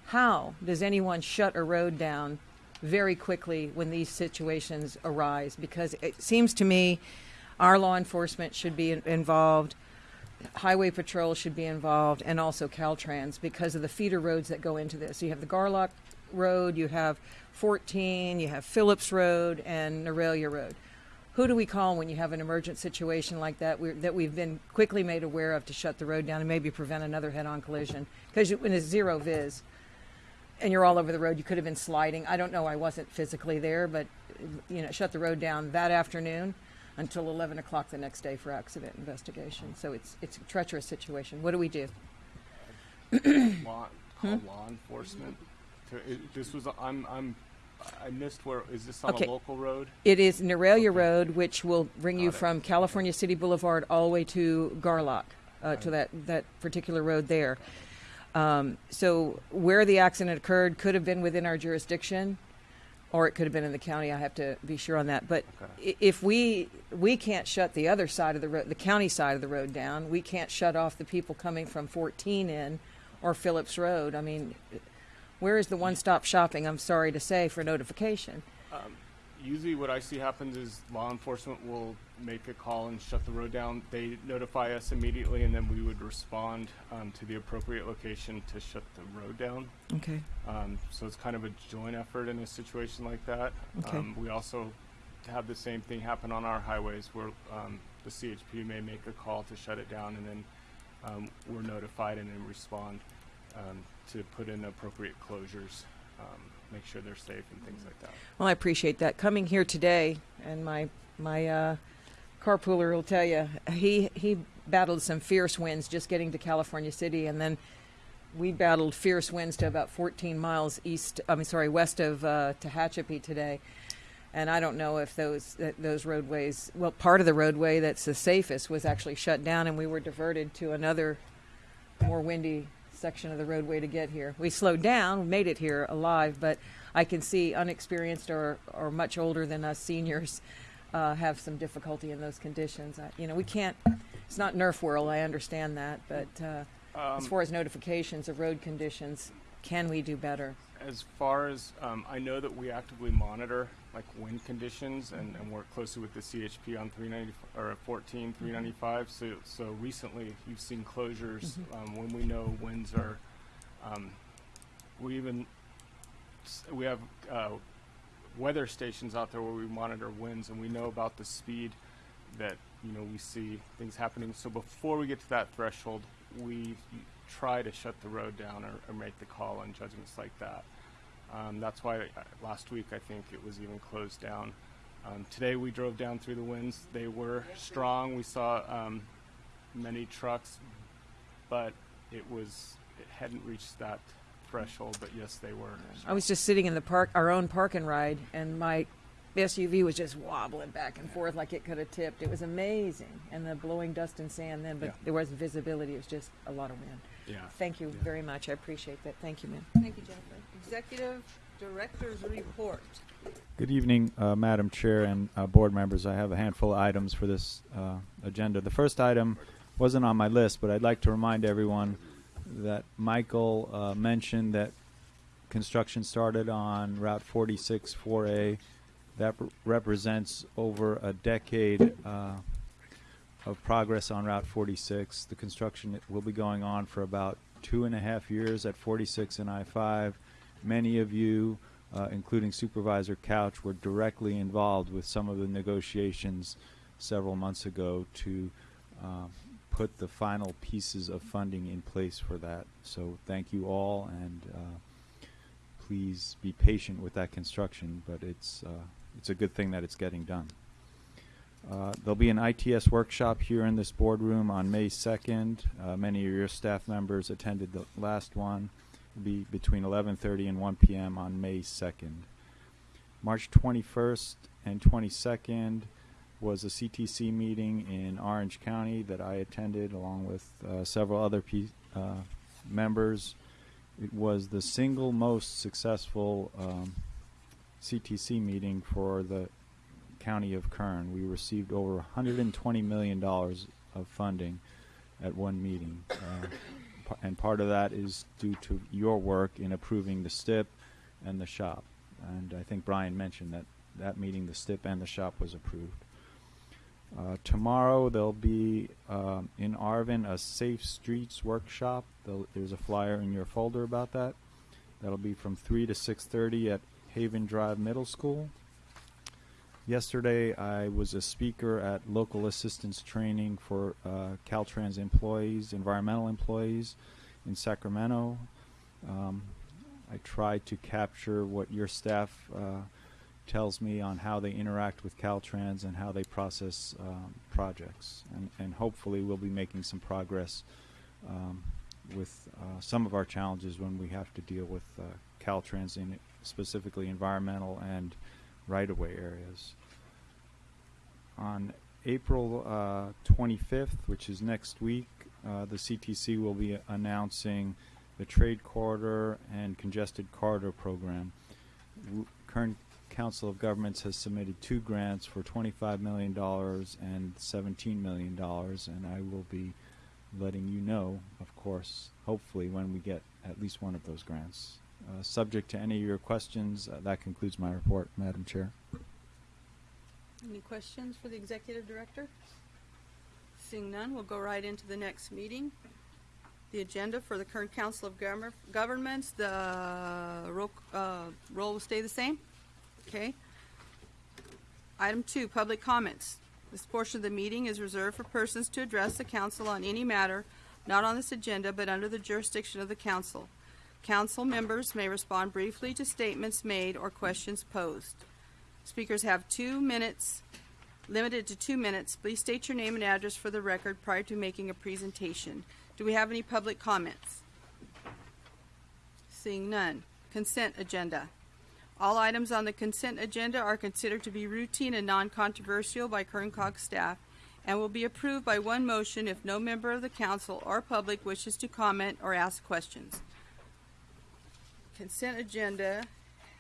How does anyone shut a road down very quickly when these situations arise? Because it seems to me our law enforcement should be involved highway patrol should be involved and also caltrans because of the feeder roads that go into this. You have the garlock road you have 14 you have phillips road and Neuralia road. Who do we call when you have an emergent situation like that we that we've been quickly made aware of to shut the road down and maybe prevent another head-on collision? Because when it's zero vis and you're all over the road you could have been sliding i don't know i wasn't physically there but you know shut the road down that afternoon until 11 o'clock the next day for accident investigation. So it's it's a treacherous situation. What do we do?
law, [CLEARS THROAT] call
Hmm?
law enforcement. It, this was I'm I'm I missed where, is this on
Okay.
a local road?
It is Neuralia Road, which will bring you from California City Boulevard all the way to Garlock, uh, to that, that particular road there. Um, so where the accident occurred could have been within our jurisdiction, or it could have been in the county. I have to be sure on that. But i if we we can't shut the other side of the road, the county side of the road down, we can't shut off the people coming from 14 in or Phillips Road. I mean, where is the one-stop shopping? I'm sorry to say for notification.
Um, usually, what I see happens is law enforcement will make a call and shut the road down. They notify us immediately, and then we would respond um, to the appropriate location to shut the road down.
Okay.
Um, so it's kind of a joint effort in a situation like that.
Okay.
Um, we also have the same thing happen on our highways where um, the CHP may make a call to shut it down, and then um, we're notified and then respond um, to put in appropriate closures, um, make sure they're safe and things like that.
Well, I appreciate that. Coming here today, and my my uh, carpooler will tell you he he battled some fierce winds just getting to California City, and then we battled fierce winds to about 14 miles east. I mean, sorry, west of uh, Tehachapi today. And I don't know if those those roadways. Well, part of the roadway that's the safest was actually shut down, and we were diverted to another more windy section of the roadway to get here. We slowed down, made it here alive, but I can see unexperienced or, or much older than us seniors uh, have some difficulty in those conditions. I, you know, we can't. It's not Nerf world. I understand that, but uh, as
Um,
far as notifications of road conditions, can we do better?
As far as um, I know that we actively monitor like wind conditions and, and work closely with the CHP on 390 or 14 395. So so recently you've seen closures
Mhm.
um, when we know winds are. Um, we even we have uh, weather stations out there where we monitor winds and we know about the speed that you know we see things happening. So before we get to that threshold, we try to shut the road down or, or make the call on judgments like that. Um, that's why uh, last week I think it was even closed down. Um, today we drove down through the winds. They were strong. We saw um, many trucks, but it was it hadn't reached that threshold. But yes, they were.
I was just sitting in the park, our own park and ride, and my SUV was just wobbling back and forth like it could have tipped. It was amazing, and the blowing dust and sand then, but
Yeah.
there wasn't visibility. It was just a lot of wind.
Yeah.
Thank you very much. I appreciate that. Thank you, ma'am.
Thank you, Jennifer. Executive Director's Report.
Good evening, uh, Madam Chair and uh, board members. I have a handful of items for this uh, agenda. The first item wasn't on my list, but I'd like to remind everyone that Michael uh, mentioned that construction started on Route 46 4A. That r- represents over a decade uh, of progress on Route 46. The construction will be going on for about two and a half years at 46 and I-5. Many of you, uh, including Supervisor Couch, were directly involved with some of the negotiations several months ago to um, put the final pieces of funding in place for that. So thank you all, and uh, please be patient with that construction. But it's uh, it's a good thing that it's getting done. Uh, there'll be an ITS workshop here in this boardroom on May 2nd. Uh, many of your staff members attended the last one. It'll be between 11:30 and 1 p.m. on May 2nd. March 21st and 22nd was a CTC meeting in Orange County that I attended along with uh, several other uh, members. It was the single most successful um, CTC meeting for the county of Kern. We received over 120 million dollars of funding at one meeting, uh, and part of that is due to your work in approving the STIP and the SHOPP. And I think Brian mentioned that that meeting, the STIP and the SHOPP was approved. Uh, tomorrow there'll be um, in Arvin a Safe Streets workshop. There'll, there's a flyer in your folder about that. That'll be from 3 to 6:30 at Haven Drive Middle School. Yesterday, I was a speaker at local assistance training for uh, Caltrans employees, environmental employees in Sacramento. Um, I tried to capture what your staff uh, tells me on how they interact with Caltrans and how they process um, projects. And, and hopefully, we'll be making some progress um, with uh, some of our challenges when we have to deal with uh, Caltrans in specifically environmental and right-of-way areas. On April uh, 25th, which is next week, uh, the CTC will be announcing the Trade Corridor and Congested Corridor Program. W- Kern Council of Governments has submitted two grants for $25 million and $17 million, and I will be letting you know, of course, hopefully, when we get at least one of those grants. Uh, subject to any of your questions, uh, that concludes my report, Madam Chair.
Any questions for the executive director? Seeing none, we'll go right into the next meeting. The agenda for the Kern Council of Governor- Governments, the roll, uh, will stay the same? Okay. Item two, public comments. This portion of the meeting is reserved for persons to address the council on any matter not on this agenda but under the jurisdiction of the council. Council members may respond briefly to statements made or questions posed. Speakers have two minutes, limited to two minutes. Please state your name and address for the record prior to making a presentation. Do we have any public comments? Seeing none. Consent agenda. All items on the consent agenda are considered to be routine and non-controversial by Kern staff and will be approved by one motion if no member of the council or public wishes to comment or ask questions. Consent agenda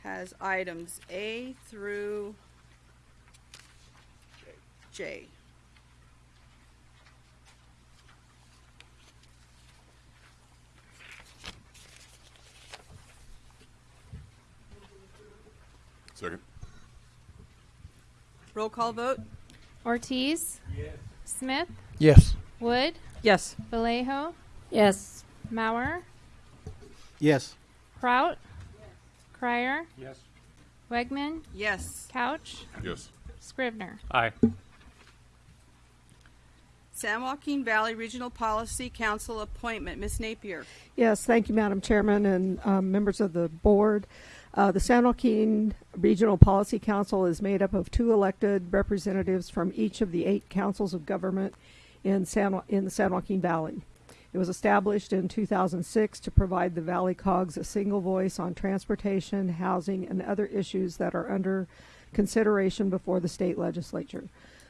has items A through J.
Second.
Roll call vote?
Ortiz. Yes. Smith.
Yes.
Wood.
Yes.
Vallejo.
Yes.
Mauer.
Yes.
Prout. Crier.
Yes.
Wegman.
Yes.
Couch.
Yes.
Scrivner.
Aye.
San Joaquin Valley Regional Policy Council appointment, Ms. Napier.
Yes, thank you, Madam Chairman and um, members of the board. Uh, the San Joaquin Regional Policy Council is made up of two elected representatives from each of the eight councils of government in San in the San Joaquin Valley. It was established in 2006 to provide the Valley Cogs a single voice on transportation, housing, and other issues that are under consideration before the state legislature,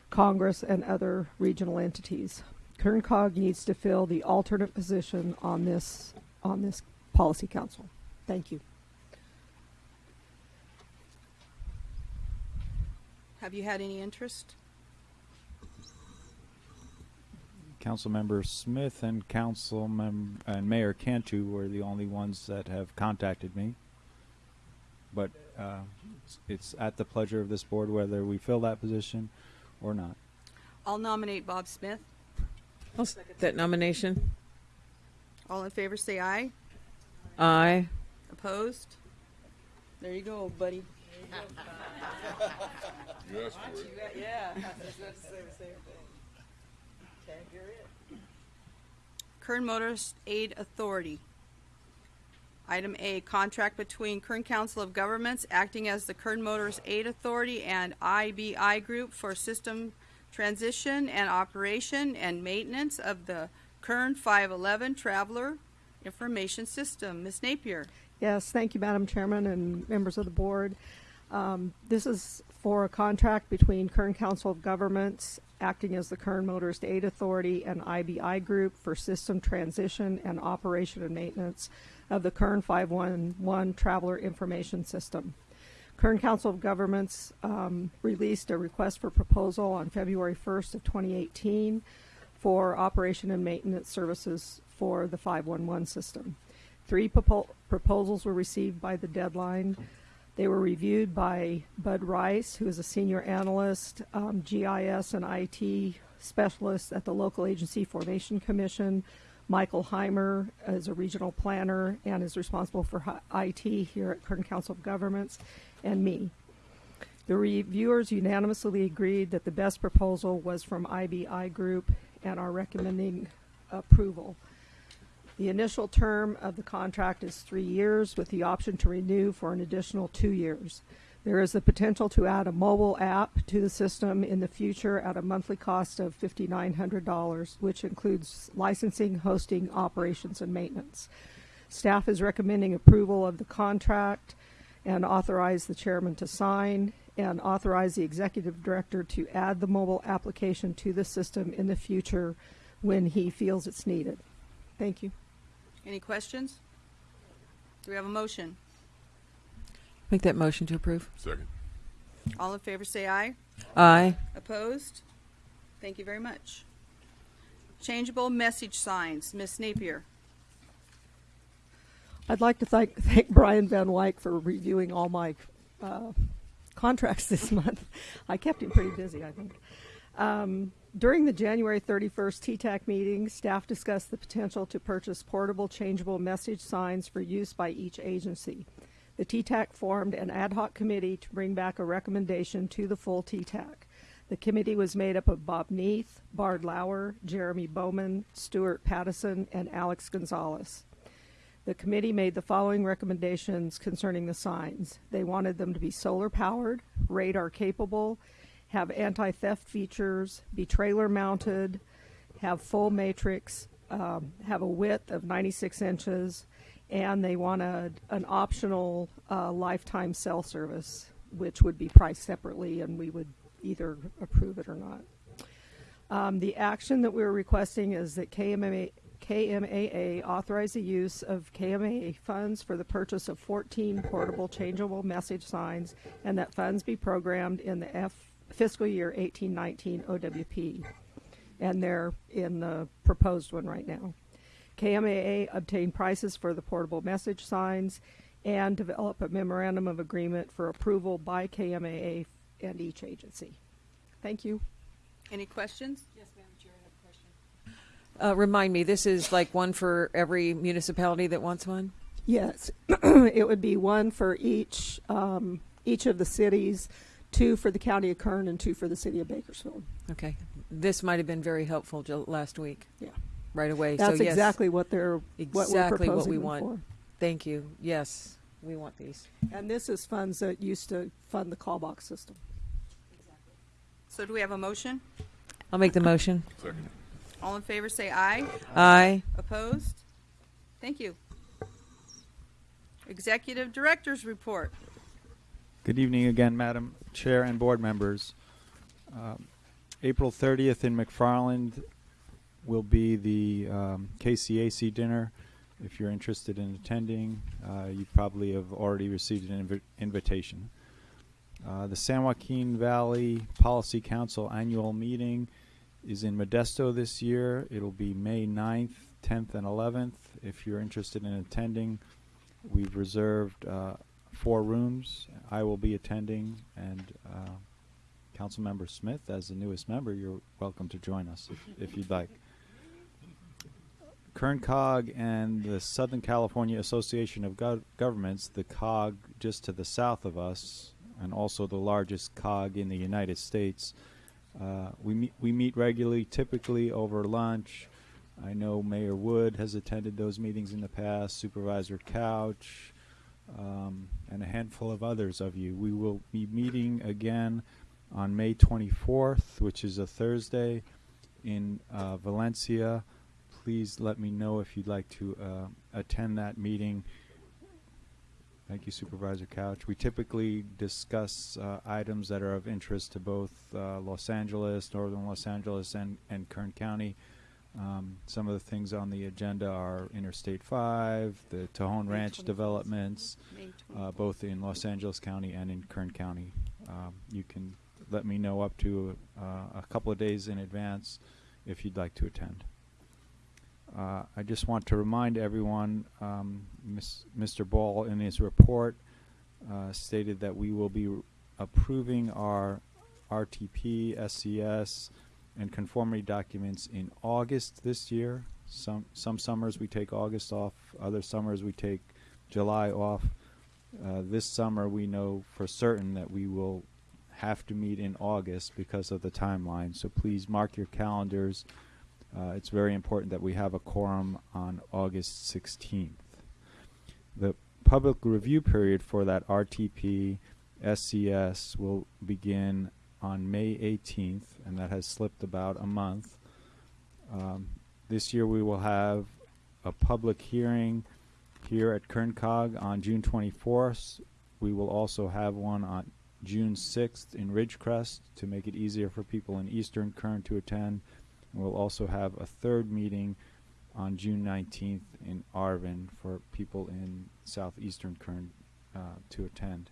Congress, and other regional entities. Kern Cog needs to fill the alternate position on this on this policy council. Thank you.
Have you had any interest?
Councilmember Smith and Council mem- and Mayor Cantu were the only ones that have contacted me. But uh, it's- it's at the pleasure of this board whether we fill that position or not.
I'll nominate Bob Smith.
I'll second that nomination.
All in favor say aye.
Aye.
Opposed? There you go, buddy. [LAUGHS]
You asked for it.
Yeah. [LAUGHS] Kern Motorist Aid Authority. Item A, contract between Kern Council of Governments acting as the Kern Motorist Aid Authority and IBI Group for system transition and operation and maintenance of the Kern 511 Traveler Information System. Ms. Napier.
Yes, thank you, Madam Chairman and members of the board. Um, this is for a contract between Kern Council of Governments, acting as the Kern Motorist Aid Authority and IBI Group for system transition and operation and maintenance of the Kern 511 Traveler Information System. Kern Council of Governments um, released a request for proposal on February 1st of 2018 for operation and maintenance services for the 511 system. Three propo- proposals were received by the deadline. They were reviewed by Bud Rice, who is a senior analyst, um, GIS and IT specialist at the local agency Formation Commission. Michael Heimer is a regional planner and is responsible for IT here at Kern Council of Governments, and me. The reviewers unanimously agreed that the best proposal was from IBI Group and are recommending approval. The initial term of the contract is three years with the option to renew for an additional two years. There is the potential to add a mobile app to the system in the future at a monthly cost of $5,900, which includes licensing, hosting, operations, and maintenance. Staff is recommending approval of the contract and authorize the chairman to sign, and authorize the executive director to add the mobile application to the system in the future when he feels it's needed. Thank you.
Any questions? Do we have a motion?
Make that motion to approve.
Second.
All in favor say aye.
Aye.
Opposed? Thank you very much. Changeable message signs, Ms. Napier.
I'd like to thank, [LAUGHS] thank Brian Van Wyk for reviewing all my uh, contracts this [LAUGHS] month. I kept him pretty busy, I think. Um, during the January 31st TTAC meeting, staff discussed the potential to purchase portable changeable message signs for use by each agency. The TTAC formed an ad hoc committee to bring back a recommendation to the full TTAC. The committee was made up of Bob Neath, Bard Lauer, Jeremy Bowman, Stuart Pattison, and Alex Gonzalez. The committee made the following recommendations concerning the signs. They wanted them to be solar powered, radar capable, have anti theft features, be trailer mounted, have full matrix, um, have a width of 96 inches, and they wanted an optional uh, lifetime cell service, which would be priced separately, and we would either approve it or not. Um, the action that we're requesting is that KMA, KMAA authorize the use of KMAA funds for the purchase of 14 portable changeable message signs and that funds be programmed in the F fiscal year 1819 OWP. And they're in the proposed one right now. KMAA obtain prices for the portable message signs and develop a memorandum of agreement for approval by KMAA and each agency. Thank you.
Any questions? Yes, Madam Chair, I have a question.
Uh, remind me, this is like one for every municipality that wants one?
Yes, [CLEARS THROAT] it would be one for each, um, each of the cities, two for the county of Kern and two for the city of Bakersfield.
Okay. This might have been very helpful last week.
Yeah.
Right away.
That's
so yes,
exactly what they're, what we're
exactly what
proposing
we want.
for.
Thank you. Yes, we want these.
And this is funds that used to fund the call box system.
So do we have a motion?
I'll make the motion.
Second.
All in favor say aye.
Aye.
Opposed? Thank you. Executive Director's Report.
Good evening again, Madam Chair and board members. Um, April 30th in McFarland will be the um, KCAC dinner. If you're interested in attending, uh, you probably have already received an invi- invitation. Uh, the San Joaquin Valley Policy Council annual meeting is in Modesto this year. It'll be May 9th, 10th, and 11th. If you're interested in attending, we've reserved uh, four rooms. I will be attending, and uh, Councilmember Smith, as the newest member, you're welcome to join us if, if you'd like. Kern COG and the Southern California Association of Gov- Governments, the COG just to the south of us, and also the largest COG in the United States. Uh, we we meet regularly, typically over lunch. I know Mayor Wood has attended those meetings in the past. Supervisor Couch, um, and a handful of others of you. We will be meeting again on May 24th, which is a Thursday, in uh, Valencia. Please let me know if you'd like to uh, attend that meeting. Thank you, Supervisor Couch. We typically discuss uh, items that are of interest to both uh, Los Angeles, Northern Los Angeles, and, and Kern County. Um, some of the things on the agenda are Interstate 5, the Tejon Ranch developments, uh, both in Los Angeles County and in Kern County. Um, you can let me know up to uh, a couple of days in advance if you'd like to attend. Uh, I just want to remind everyone, um, Mr. Ball in his report uh, stated that we will be approving our RTP, SCS, and conformity documents in August this year. Some some summers we take August off, other summers we take July off. Uh, this summer we know for certain that we will have to meet in August because of the timeline. So please mark your calendars. Uh, it's very important that we have a quorum on August 16th. The public review period for that RTP SCS will begin on May 18th, and that has slipped about a month. Um, this year we will have a public hearing here at KernCog on June 24th, We will also have one on June 6th in Ridgecrest to make it easier for people in Eastern Kern to attend. We'll also have a third meeting on June 19th in Arvin for people in southeastern Kern uh, to attend.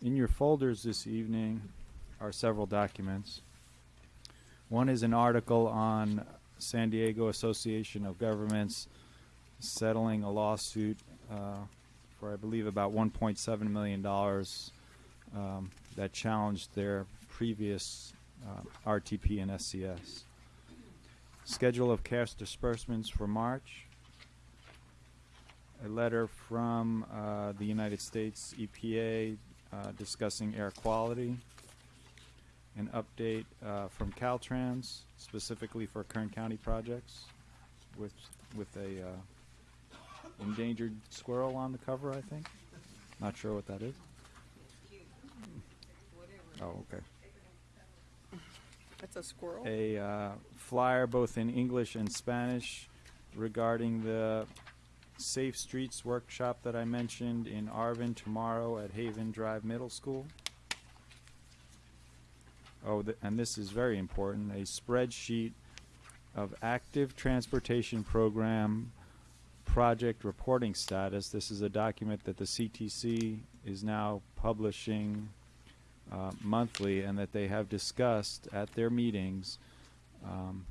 In your folders this evening are several documents. One is an article on San Diego Association of Governments settling a lawsuit uh, for, I believe, about $1.7 million um, that challenged their previous uh, RTP and SCS. Schedule of cash disbursements for March. A letter from uh, the United States EPA uh, discussing air quality. An update uh, from Caltrans specifically for Kern County projects with with a uh, endangered squirrel on the cover, I think. Not sure what that is. Oh, okay.
That's a squirrel.
A uh, flyer both in English and Spanish regarding the Safe Streets workshop that I mentioned in Arvin tomorrow at Haven Drive Middle School. Oh, and this is very important, a spreadsheet of active transportation program project reporting status. This is a document that the CTC is now publishing uh, monthly and that they have discussed at their meetings um,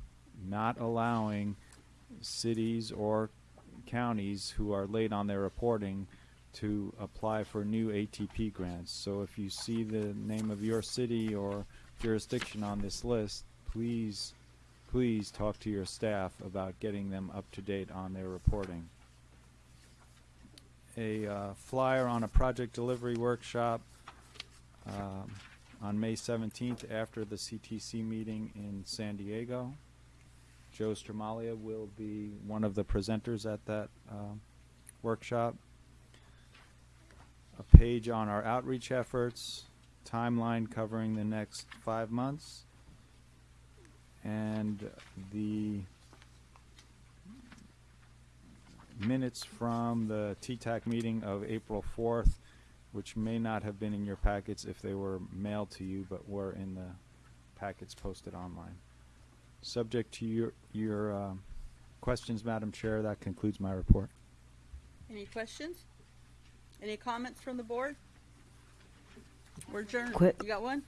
not allowing cities or counties who are late on their reporting to apply for new ATP grants. So if you see the name of your city or jurisdiction on this list, please, please talk to your staff about getting them up to date on their reporting. A uh, flyer on a project delivery workshop um, on May 17th after the CTC meeting in San Diego. Joe Stramalia will be one of the presenters at that uh, workshop. A page on our outreach efforts, timeline covering the next five months, and the minutes from the TTAC meeting of April 4th, which may not have been in your packets if they were mailed to you, but were in the packets posted online. Subject to your, your um, questions, Madam Chair, that concludes my report.
Any questions? Any comments from the board? We're adjourned.
Quick.
You got one?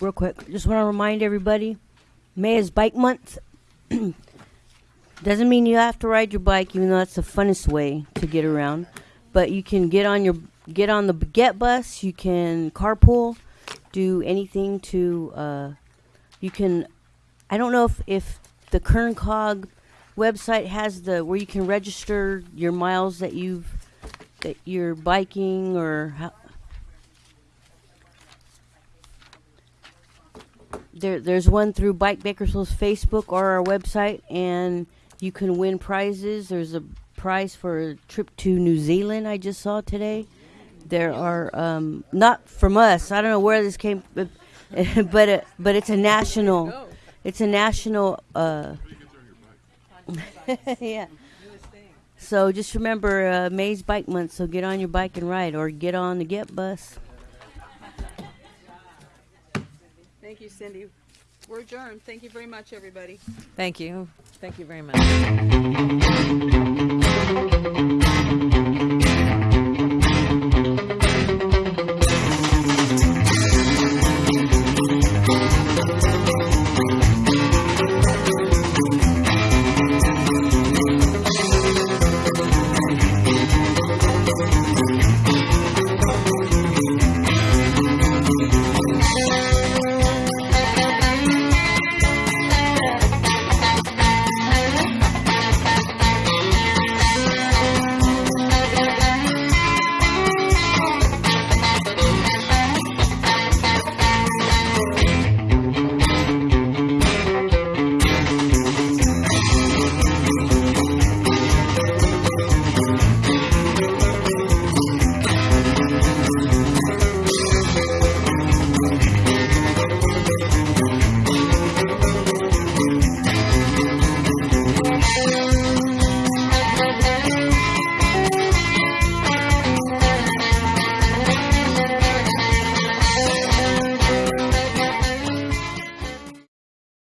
Real quick, just want to remind everybody, May is Bike Month. [CLEARS THROAT] Doesn't mean you have to ride your bike, even though that's the funnest way to get around. But you can get on your get on the GET bus. You can carpool, do anything to. Uh, you can. I don't know if if the Kern Cog website has the where you can register your miles that you've that you're biking or how, there there's one through Bike Bakersfield's Facebook or our website, and you can win prizes. There's a prize for a trip to New Zealand. I just saw today. There are um, not from us. I don't know where this came, but [LAUGHS] but, uh, but it's a national. It's a national. Uh, [LAUGHS] yeah. So just remember uh, May's Bike Month. So get on your bike and ride, or get on the GET Bus.
Thank you, Cindy. We're adjourned. Thank you very much, everybody.
Thank you. Thank you very much.